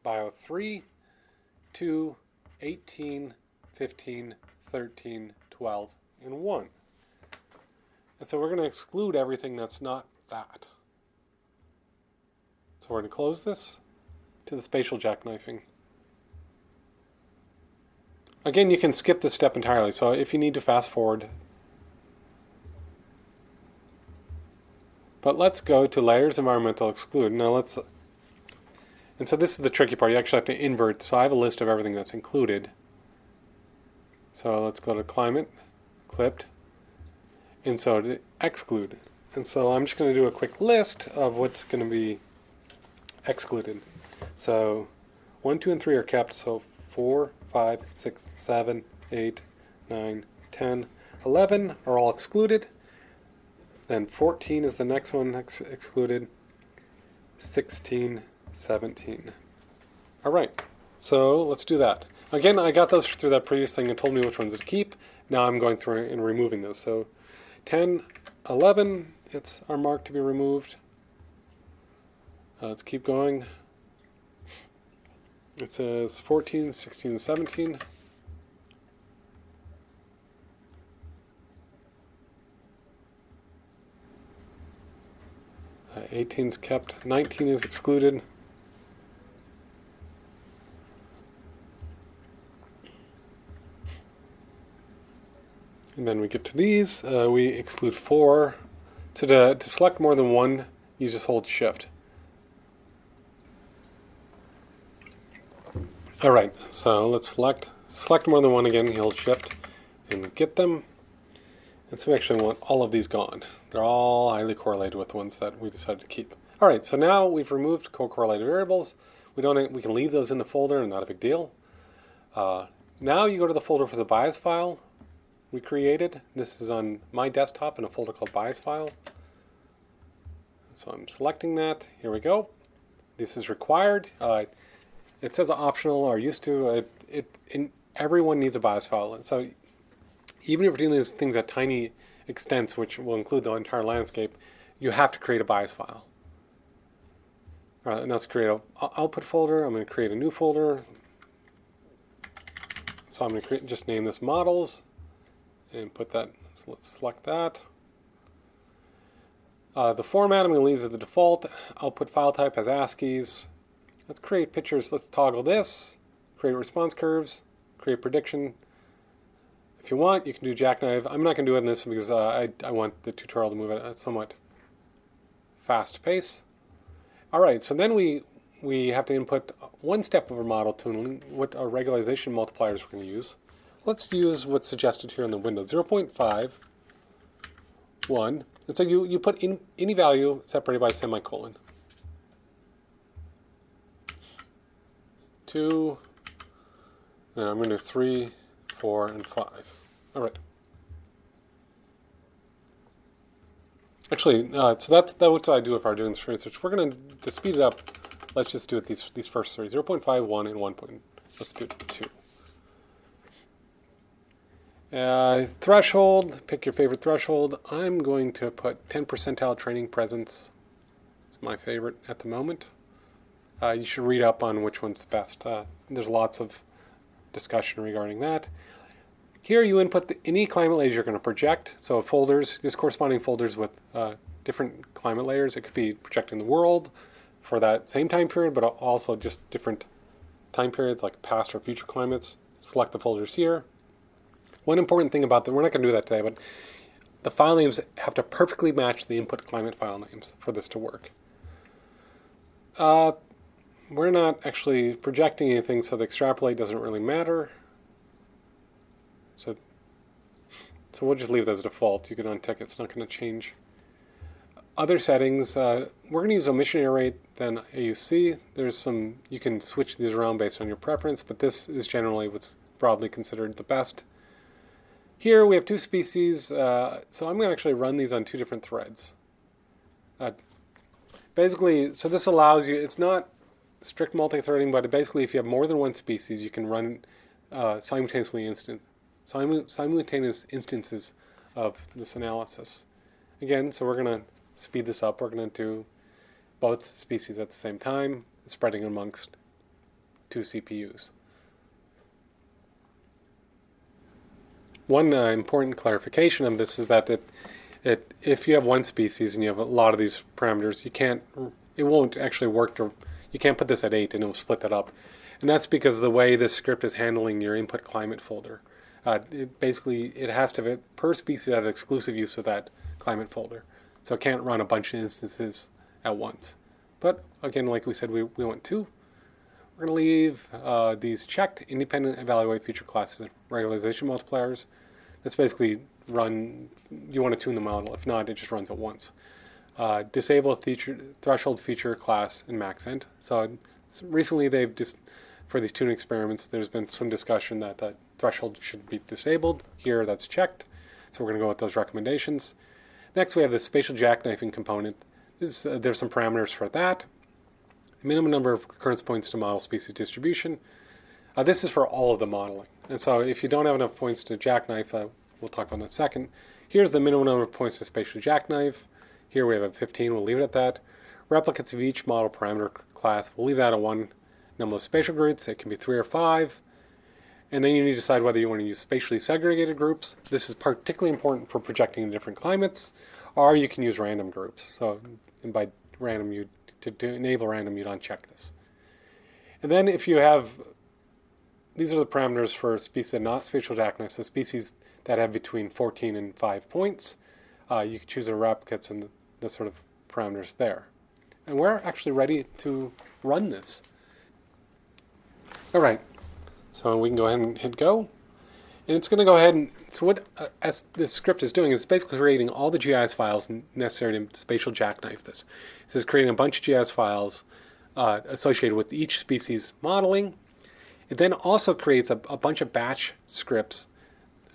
bio 3, 2, 18, 15, 13, 12, and 1. And so we're going to exclude everything that's not that. So we're going to close this to the spatial jackknifing. Again, you can skip this step entirely, so if you need to fast forward. But let's go to Layers Environmental Exclude. Now let's, and so this is the tricky part, you actually have to invert, so I have a list of everything that's included. So let's go to Climate, Clipped, and so to exclude. And so I'm just going to do a quick list of what's going to be excluded. So 1, 2, and 3 are kept, so 4, 5, 6, 7, 8, 9, 10, 11 are all excluded. Then 14 is the next one ex excluded. 16, 17. All right, so let's do that. Again, I got those through that previous thing and told me which ones to keep. Now I'm going through and removing those. So 10, 11, it's our mark to be removed. Uh, let's keep going. It says 14, 16, 17. Uh, 18 is kept. 19 is excluded. And then we get to these, uh, we exclude four. So to, to select more than one, you just hold shift. All right, so let's select, select more than one again, hold shift and get them. And so we actually want all of these gone. They're all highly correlated with the ones that we decided to keep. All right, so now we've removed co-correlated variables. We don't, we can leave those in the folder not a big deal. Uh, now you go to the folder for the bias file we created. This is on my desktop in a folder called bias file. So I'm selecting that. Here we go. This is required. Uh, it says optional or used to. It, it in, everyone needs a bias file. So even if you're doing these things at tiny extents, which will include the entire landscape, you have to create a bias file. All right, now let's create an output folder. I'm going to create a new folder. So I'm going to create, just name this models and put that, so let's select that. Uh, the format I'm going to leave as the default. Output file type as ASCII's. Let's create pictures. Let's toggle this. Create response curves. Create prediction. If you want, you can do jackknife. I'm not going to do it in this because uh, I, I want the tutorial to move at a somewhat fast pace. All right, so then we, we have to input one step of our model tuning, what our regularization multipliers we're going to use. Let's use what's suggested here in the window, 0 0.5, 1. And so you, you put in any value separated by a semicolon. 2, then I'm going to do 3, 4, and 5. All right. Actually, uh, so that's, that's what I do if I'm doing this research. We're going to, to speed it up, let's just do it these, these first three, 0 0.5, 1, and 1. Point. Let's do 2. Uh, threshold, pick your favorite threshold. I'm going to put 10 percentile training presence. It's my favorite at the moment. Uh, you should read up on which one's best. Uh, there's lots of discussion regarding that. Here you input the, any climate layers you're going to project. So folders, just corresponding folders with uh, different climate layers. It could be projecting the world for that same time period, but also just different time periods like past or future climates. Select the folders here. One important thing about that, we're not going to do that today, but the file names have to perfectly match the input climate file names for this to work. Uh, we're not actually projecting anything, so the extrapolate doesn't really matter. So, so we'll just leave it as default. You can untick it. It's not going to change. Other settings, uh, we're going to use omission error rate, then AUC. There's some, you can switch these around based on your preference, but this is generally what's broadly considered the best. Here we have two species, uh, so I'm going to actually run these on two different threads. Uh, basically, so this allows you, it's not strict multi-threading, but basically if you have more than one species, you can run uh, simultaneously instant, simultaneous instances of this analysis. Again, so we're going to speed this up. We're going to do both species at the same time, spreading amongst two CPUs. One uh, important clarification of this is that it, it, if you have one species and you have a lot of these parameters, you can't, it won't actually work to, you can't put this at 8 and it will split that up. And that's because the way this script is handling your input climate folder. Uh, it basically, it has to per species have exclusive use of that climate folder. So it can't run a bunch of instances at once. But again, like we said, we, we want two. We're going to leave uh, these checked, independent evaluate feature classes regularization multipliers. That's basically run, you want to tune the model. If not, it just runs at once. Uh, disable feature, threshold feature class in Maxent. So, recently they've just, for these tuning experiments, there's been some discussion that the threshold should be disabled. Here that's checked. So we're going to go with those recommendations. Next we have the spatial jackknifing component. This, uh, there's some parameters for that. Minimum number of occurrence points to model species distribution. Uh, this is for all of the modeling. And so if you don't have enough points to jackknife, uh, we'll talk about in a second. Here's the minimum number of points to spatial jackknife. Here we have a 15, we'll leave it at that. Replicates of each model parameter class, we'll leave that at one number of spatial groups. It can be three or five. And then you need to decide whether you want to use spatially segregated groups. This is particularly important for projecting in different climates, or you can use random groups. So by random, you to, to enable random, you'd uncheck this. And then if you have, these are the parameters for species that not spatial jackknife, so species that have between 14 and 5 points. Uh, you can choose the replicates and the, sort of parameters there. And we're actually ready to run this. All right, so we can go ahead and hit go. And it's going to go ahead and, so what uh, as this script is doing is basically creating all the GIS files necessary to spatial jackknife this. This is creating a bunch of GIS files uh, associated with each species modeling. It then also creates a, a bunch of batch scripts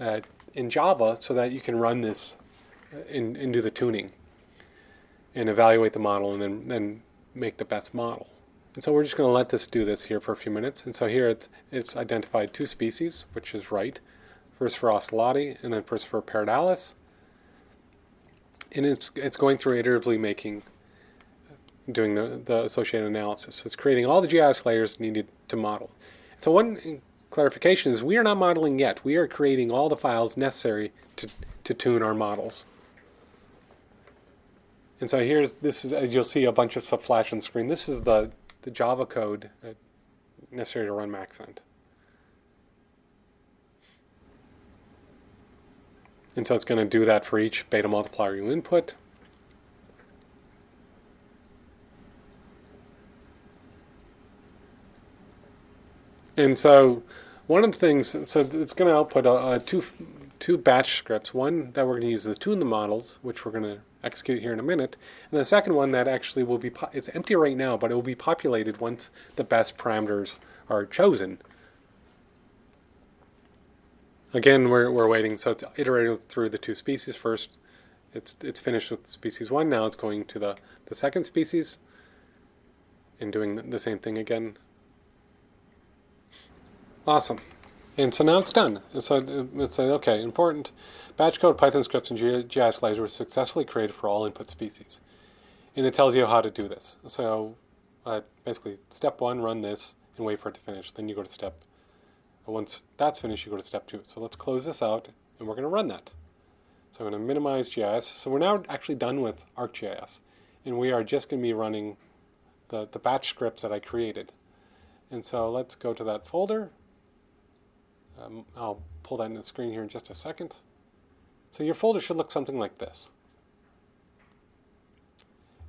uh, in Java so that you can run this and, and do the tuning and evaluate the model and then, then make the best model. And so we're just going to let this do this here for a few minutes. And so here it's, it's identified two species, which is right. First for oustaleti, and then first for pardalis. And it's, it's going through iteratively making, doing the, the associated analysis. So it's creating all the GIS layers needed to model. So one clarification is we are not modeling yet. We are creating all the files necessary to, to tune our models. And so here's, this is, as you'll see a bunch of stuff flash on the screen. This is the the Java code necessary to run Maxent. And so it's going to do that for each beta multiplier you input. And so one of the things, so it's going to output a two, two batch scripts. One that we're going to use to tune the models, which we're going to execute here in a minute. And the second one that actually will be, it's empty right now, but it will be populated once the best parameters are chosen. Again, we're, we're waiting, so it's iterating through the two species first. It's, it's finished with species one, now it's going to the, the second species and doing the same thing again. Awesome. And so now it's done. And so uh, it's like, okay, important. Batch code Python scripts and GIS layers were successfully created for all input species. And it tells you how to do this. So uh, basically, step one, run this and wait for it to finish. Then you go to step, once that's finished, you go to step two. So let's close this out and we're going to run that. So I'm going to minimize GIS. So we're now actually done with ArcGIS. And we are just going to be running the, the batch scripts that I created. And so let's go to that folder. Um, I'll pull that in the screen here in just a second. So your folder should look something like this.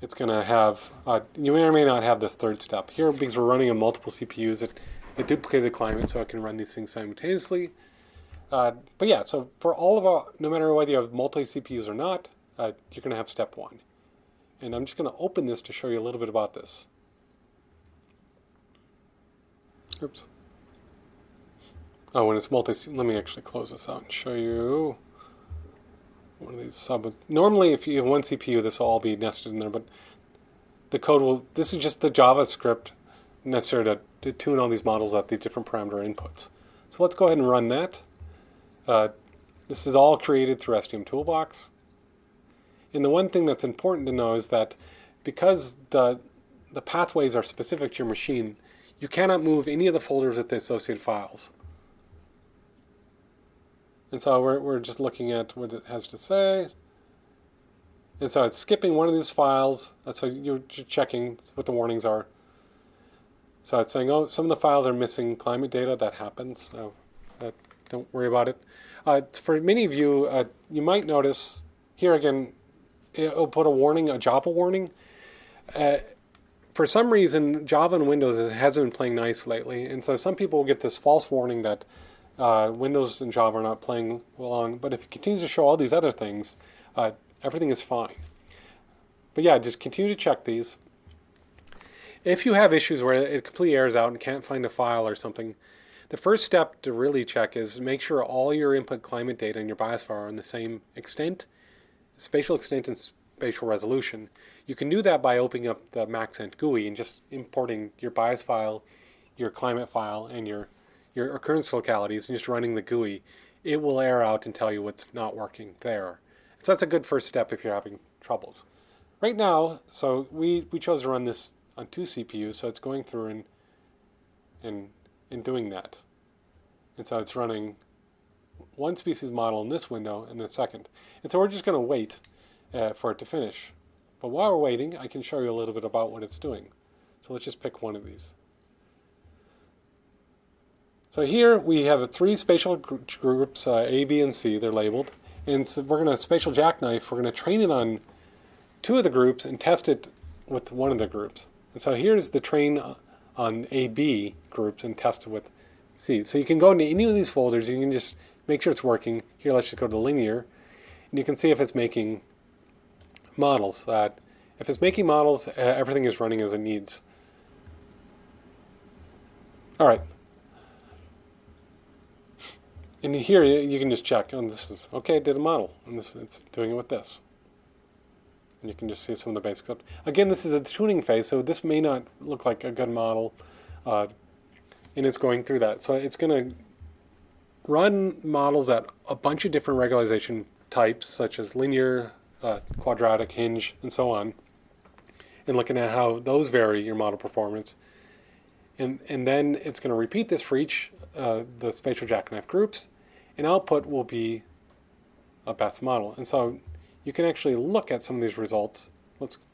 It's going to have, uh, you may or may not have this third step. Here, because we're running on multiple CPUs, it, it duplicated the climate so I can run these things simultaneously. Uh, but yeah, so for all of our, no matter whether you have multi-CPUs or not, uh, you're going to have step one. And I'm just going to open this to show you a little bit about this. Oops. Oh, when it's multi, let me actually close this out and show you one of these sub. Normally, if you have one CPU, this will all be nested in there, but the code will, this is just the JavaScript necessary to, to tune all these models at these different parameter inputs. So let's go ahead and run that. Uh, this is all created through SDM Toolbox. And the one thing that's important to know is that because the, the pathways are specific to your machine, you cannot move any of the folders with the associated files. And so we're, we're just looking at what it has to say. And so it's skipping one of these files. So you're checking what the warnings are. So it's saying, oh, some of the files are missing climate data. That happens. So uh, don't worry about it. Uh, for many of you, uh, you might notice here again, it'll put a warning, a Java warning. Uh, for some reason, Java and Windows hasn't been playing nice lately. And so some people will get this false warning that uh, Windows and Java are not playing along, but if it continues to show all these other things, uh, everything is fine. but yeah, just continue to check these. If you have issues where it completely airs out and can't find a file or something, the first step to really check is make sure all your input climate data and your bias file are in the same extent, spatial extent and spatial resolution. You can do that by opening up the Maxent GUI and just importing your bias file, your climate file, and your, your occurrence localities and just running the GUI. It will air out and tell you what's not working there. So that's a good first step if you're having troubles. Right now, so we, we chose to run this on two CPUs, so it's going through and, and, and doing that. And so it's running one species model in this window and the second. And so we're just going to wait uh, for it to finish. But while we're waiting, I can show you a little bit about what it's doing. So let's just pick one of these. So here we have three spatial groups, uh, A, B, and C. They're labeled. And so we're going to spatial jackknife. We're going to train it on two of the groups and test it with one of the groups. And so here's the train on AB groups and test it with C. So you can go into any of these folders. You can just make sure it's working. Here, let's just go to the linear. And you can see if it's making models. Uh, if it's making models, uh, everything is running as it needs. All right. And here you can just check, and this is, okay, it did a model, and this it's doing it with this. And you can just see some of the basics. Again, this is a tuning phase, so this may not look like a good model, uh, and it's going through that. So it's going to run models at a bunch of different regularization types, such as linear, uh, quadratic, hinge, and so on, and looking at how those vary your model performance. And, and then it's going to repeat this for each uh, the spatial jackknife groups, and output will be a best model. And so you can actually look at some of these results. Let's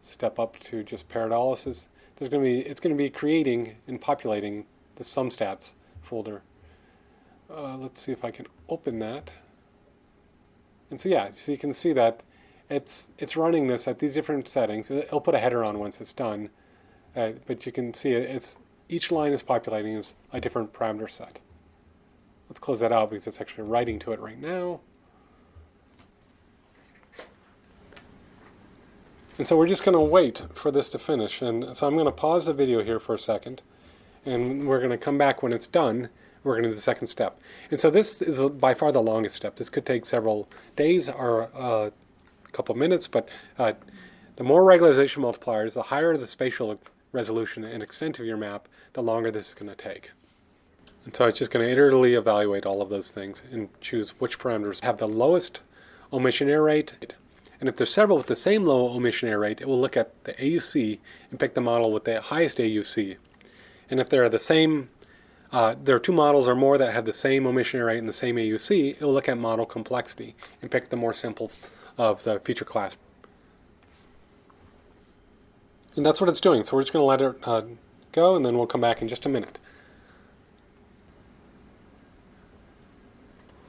step up to just Pardalis. There's going to be it's going to be creating and populating the SumStats folder. Uh, let's see if I can open that. And so yeah, so you can see that it's it's running this at these different settings. It'll put a header on once it's done, uh, but you can see it, it's each line is populating as a different parameter set. Let's close that out because it's actually writing to it right now. And so we're just going to wait for this to finish. And so I'm going to pause the video here for a second. And we're going to come back when it's done we're going to do the second step. And so this is by far the longest step. This could take several days or uh, a couple of minutes, but uh, the more regularization multipliers, the higher the spatial resolution and extent of your map, the longer this is going to take. And so it's just going to iteratively evaluate all of those things and choose which parameters have the lowest omission error rate. And if there's several with the same low omission error rate, it will look at the AUC and pick the model with the highest AUC. And if they're the same uh, there are two models or more that have the same omission error rate and the same AUC. It will look at model complexity and pick the more simple of the feature class. And that's what it's doing. So we're just going to let it uh, go, and then we'll come back in just a minute.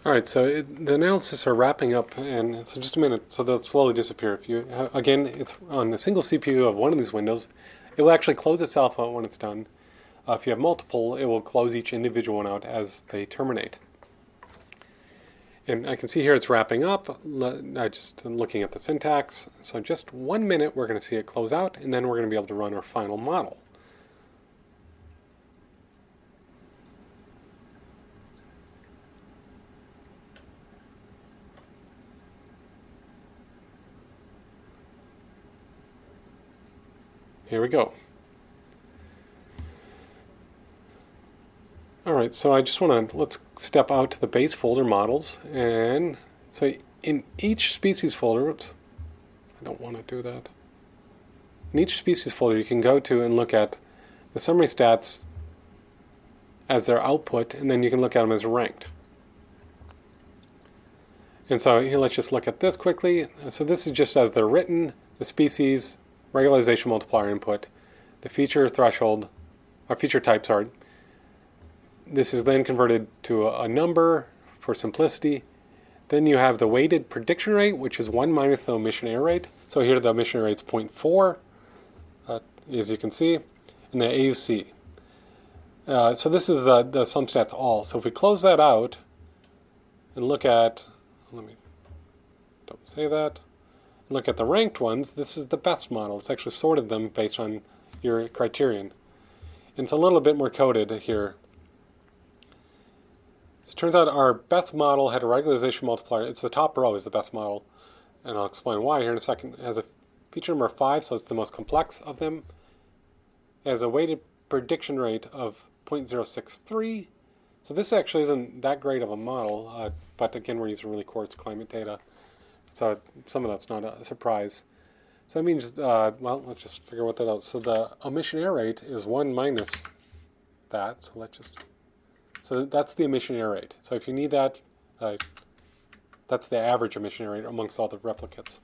All right, so it, the analysis are wrapping up, and so just a minute, so they'll slowly disappear. If you uh, again, it's on a single CPU of one of these windows. It will actually close itself out when it's done. Uh, if you have multiple, it will close each individual one out as they terminate. And I can see here it's wrapping up. I just looking at the syntax. So just one minute, we're going to see it close out, and then we're going to be able to run our final model. Here we go. All right, so I just want to, let's step out to the base folder models. And so in each species folder, oops, I don't want to do that. In each species folder, you can go to and look at the summary stats as their output, and then you can look at them as ranked. And so here, let's just look at this quickly. So this is just as they're written, the species, regularization multiplier input, the feature threshold, or feature type, sorry, this is then converted to a, number for simplicity. Then you have the weighted prediction rate, which is 1 minus the omission error rate. So here the omission rate is 0.4, uh, as you can see, and the AUC. Uh, so this is the, the SumStats all. So if we close that out and look at, let me, don't say that. Look at the ranked ones, this is the best model. It's actually sorted them based on your criterion. And it's a little bit more coded here. So it turns out our best model had a regularization multiplier. It's the top row is the best model. And I'll explain why here in a second. It has a feature number 5, so it's the most complex of them. It has a weighted prediction rate of 0.063. So this actually isn't that great of a model, uh, but again, we're using really coarse climate data. So some of that's not a surprise. So that means, uh, well, let's just figure what that out. So the omission error rate is 1 minus that. So let's just, so that's the omission error rate. So if you need that, uh, that's the average omission error rate amongst all the replicates.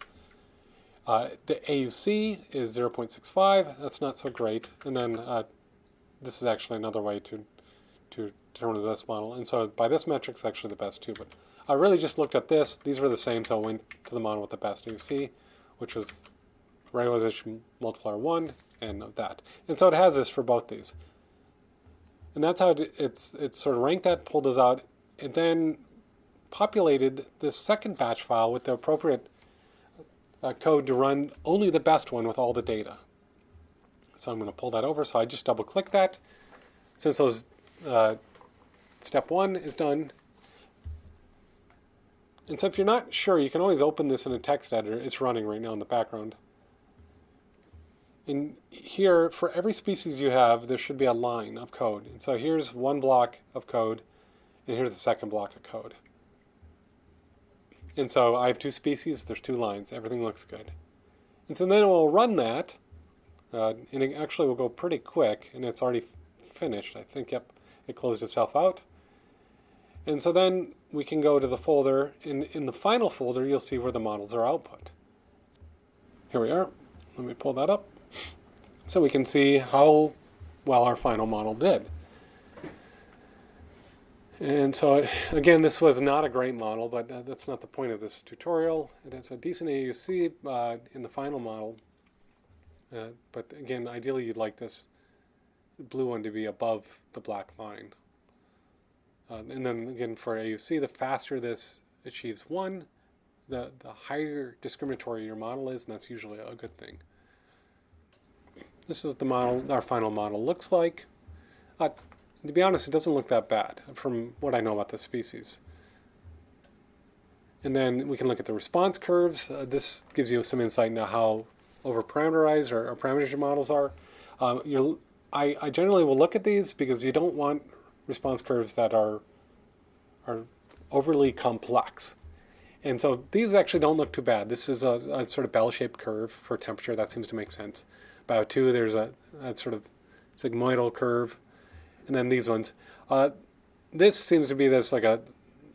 Uh, the AUC is 0.65. That's not so great. And then uh, this is actually another way to to determine the best model. And so by this metric, it's actually the best too. But I really just looked at this. These were the same, so I went to the model with the best AUC, which was regularization multiplier 1 and that. And so it has this for both these. And that's how it, it's, it's sort of ranked that, pulled those out, and then populated this second batch file with the appropriate uh, code to run only the best one with all the data. So I'm going to pull that over. So I just double click that. Since those uh, step one is done. And so if you're not sure, you can always open this in a text editor. It's running right now in the background. And here, for every species you have, there should be a line of code. And so here's one block of code, and here's the second block of code. And so I have two species, there's two lines, everything looks good. And so then we'll run that, uh, and it actually will go pretty quick, and it's already finished. I think, yep, it closed itself out. And so then we can go to the folder. In, in the final folder, you'll see where the models are output. Here we are. Let me pull that up. So we can see how well our final model did. And so, again, this was not a great model, but that's not the point of this tutorial. It has a decent AUC uh, in the final model. Uh, but again, ideally you'd like this blue one to be above the black line. Uh, and then again for AUC, the faster this achieves one, the, the higher discriminatory your model is, and that's usually a good thing. This is the model, our final model looks like. Uh, to be honest, it doesn't look that bad from what I know about the species. And then we can look at the response curves. Uh, this gives you some insight into how over-parameterized or, or parameters your models are. Uh, I, I generally will look at these because you don't want response curves that are are overly complex. And so these actually don't look too bad. This is a, a sort of bell-shaped curve for temperature. That seems to make sense. Bio 2, there's a, a, sort of sigmoidal curve. And then these ones. Uh, this seems to be this like a,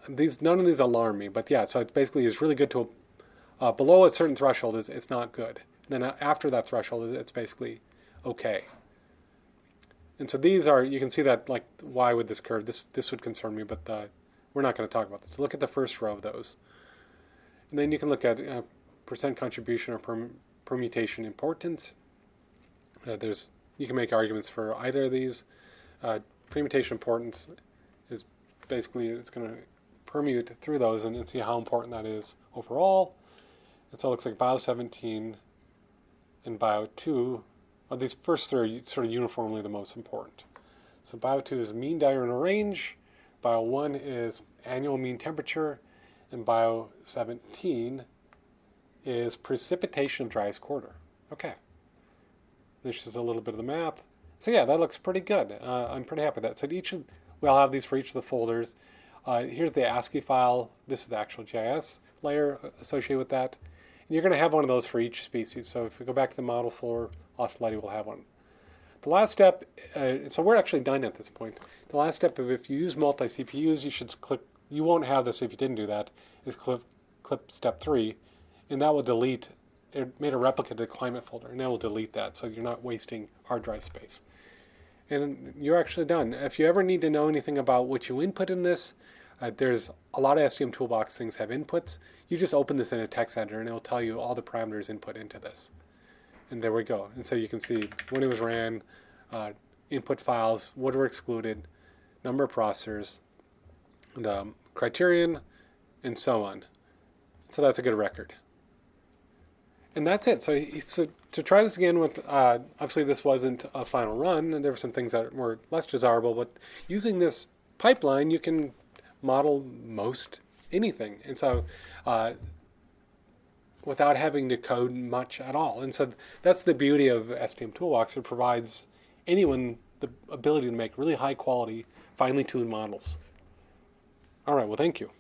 these none of these alarm me. But yeah, so it basically is really good to, uh, below a certain threshold, is it's not good. And then after that threshold, it's basically okay. And so these are, you can see that, like, why would this curve? This, this would concern me, but uh, we're not going to talk about this. Look at the first row of those. And then you can look at uh, percent contribution or perm permutation importance. Uh, there's, you can make arguments for either of these. Uh, permutation importance is basically, it's going to permute through those and, and see how important that is overall. And so it looks like bio 17 and bio 2 well, these first three are sort of uniformly the most important. So bio 2 is mean diurnal range, bio 1 is annual mean temperature, and bio 17 is precipitation of driest quarter. Okay. This is a little bit of the math. So yeah, that looks pretty good. Uh, I'm pretty happy with that. So each of, we'll have these for each of the folders. Uh, here's the ASCII file. This is the actual GIS layer associated with that. And you're going to have one of those for each species. So if we go back to the model for Oustaleti, we'll have one. The last step, uh, so we're actually done at this point. The last step of if you use multi-CPUs, you should click, you won't have this if you didn't do that, is clip, clip step three, and that will delete, it made a replica to the climate folder, and that will delete that, so you're not wasting hard drive space. And you're actually done. If you ever need to know anything about what you input in this, uh, there's a lot of SDM Toolbox things have inputs. You just open this in a text editor and it'll tell you all the parameters input into this. And there we go. And so you can see when it was ran, uh, input files, what were excluded, number of processors, the criterion, and so on. So that's a good record. and that's it. So, so to try this again with, uh, obviously this wasn't a final run, and there were some things that were less desirable, but using this pipeline, you can model most anything. And so, uh, without having to code much at all. And so that's the beauty of SDM Toolbox. It provides anyone the ability to make really high quality, finely tuned models. All right, well, thank you.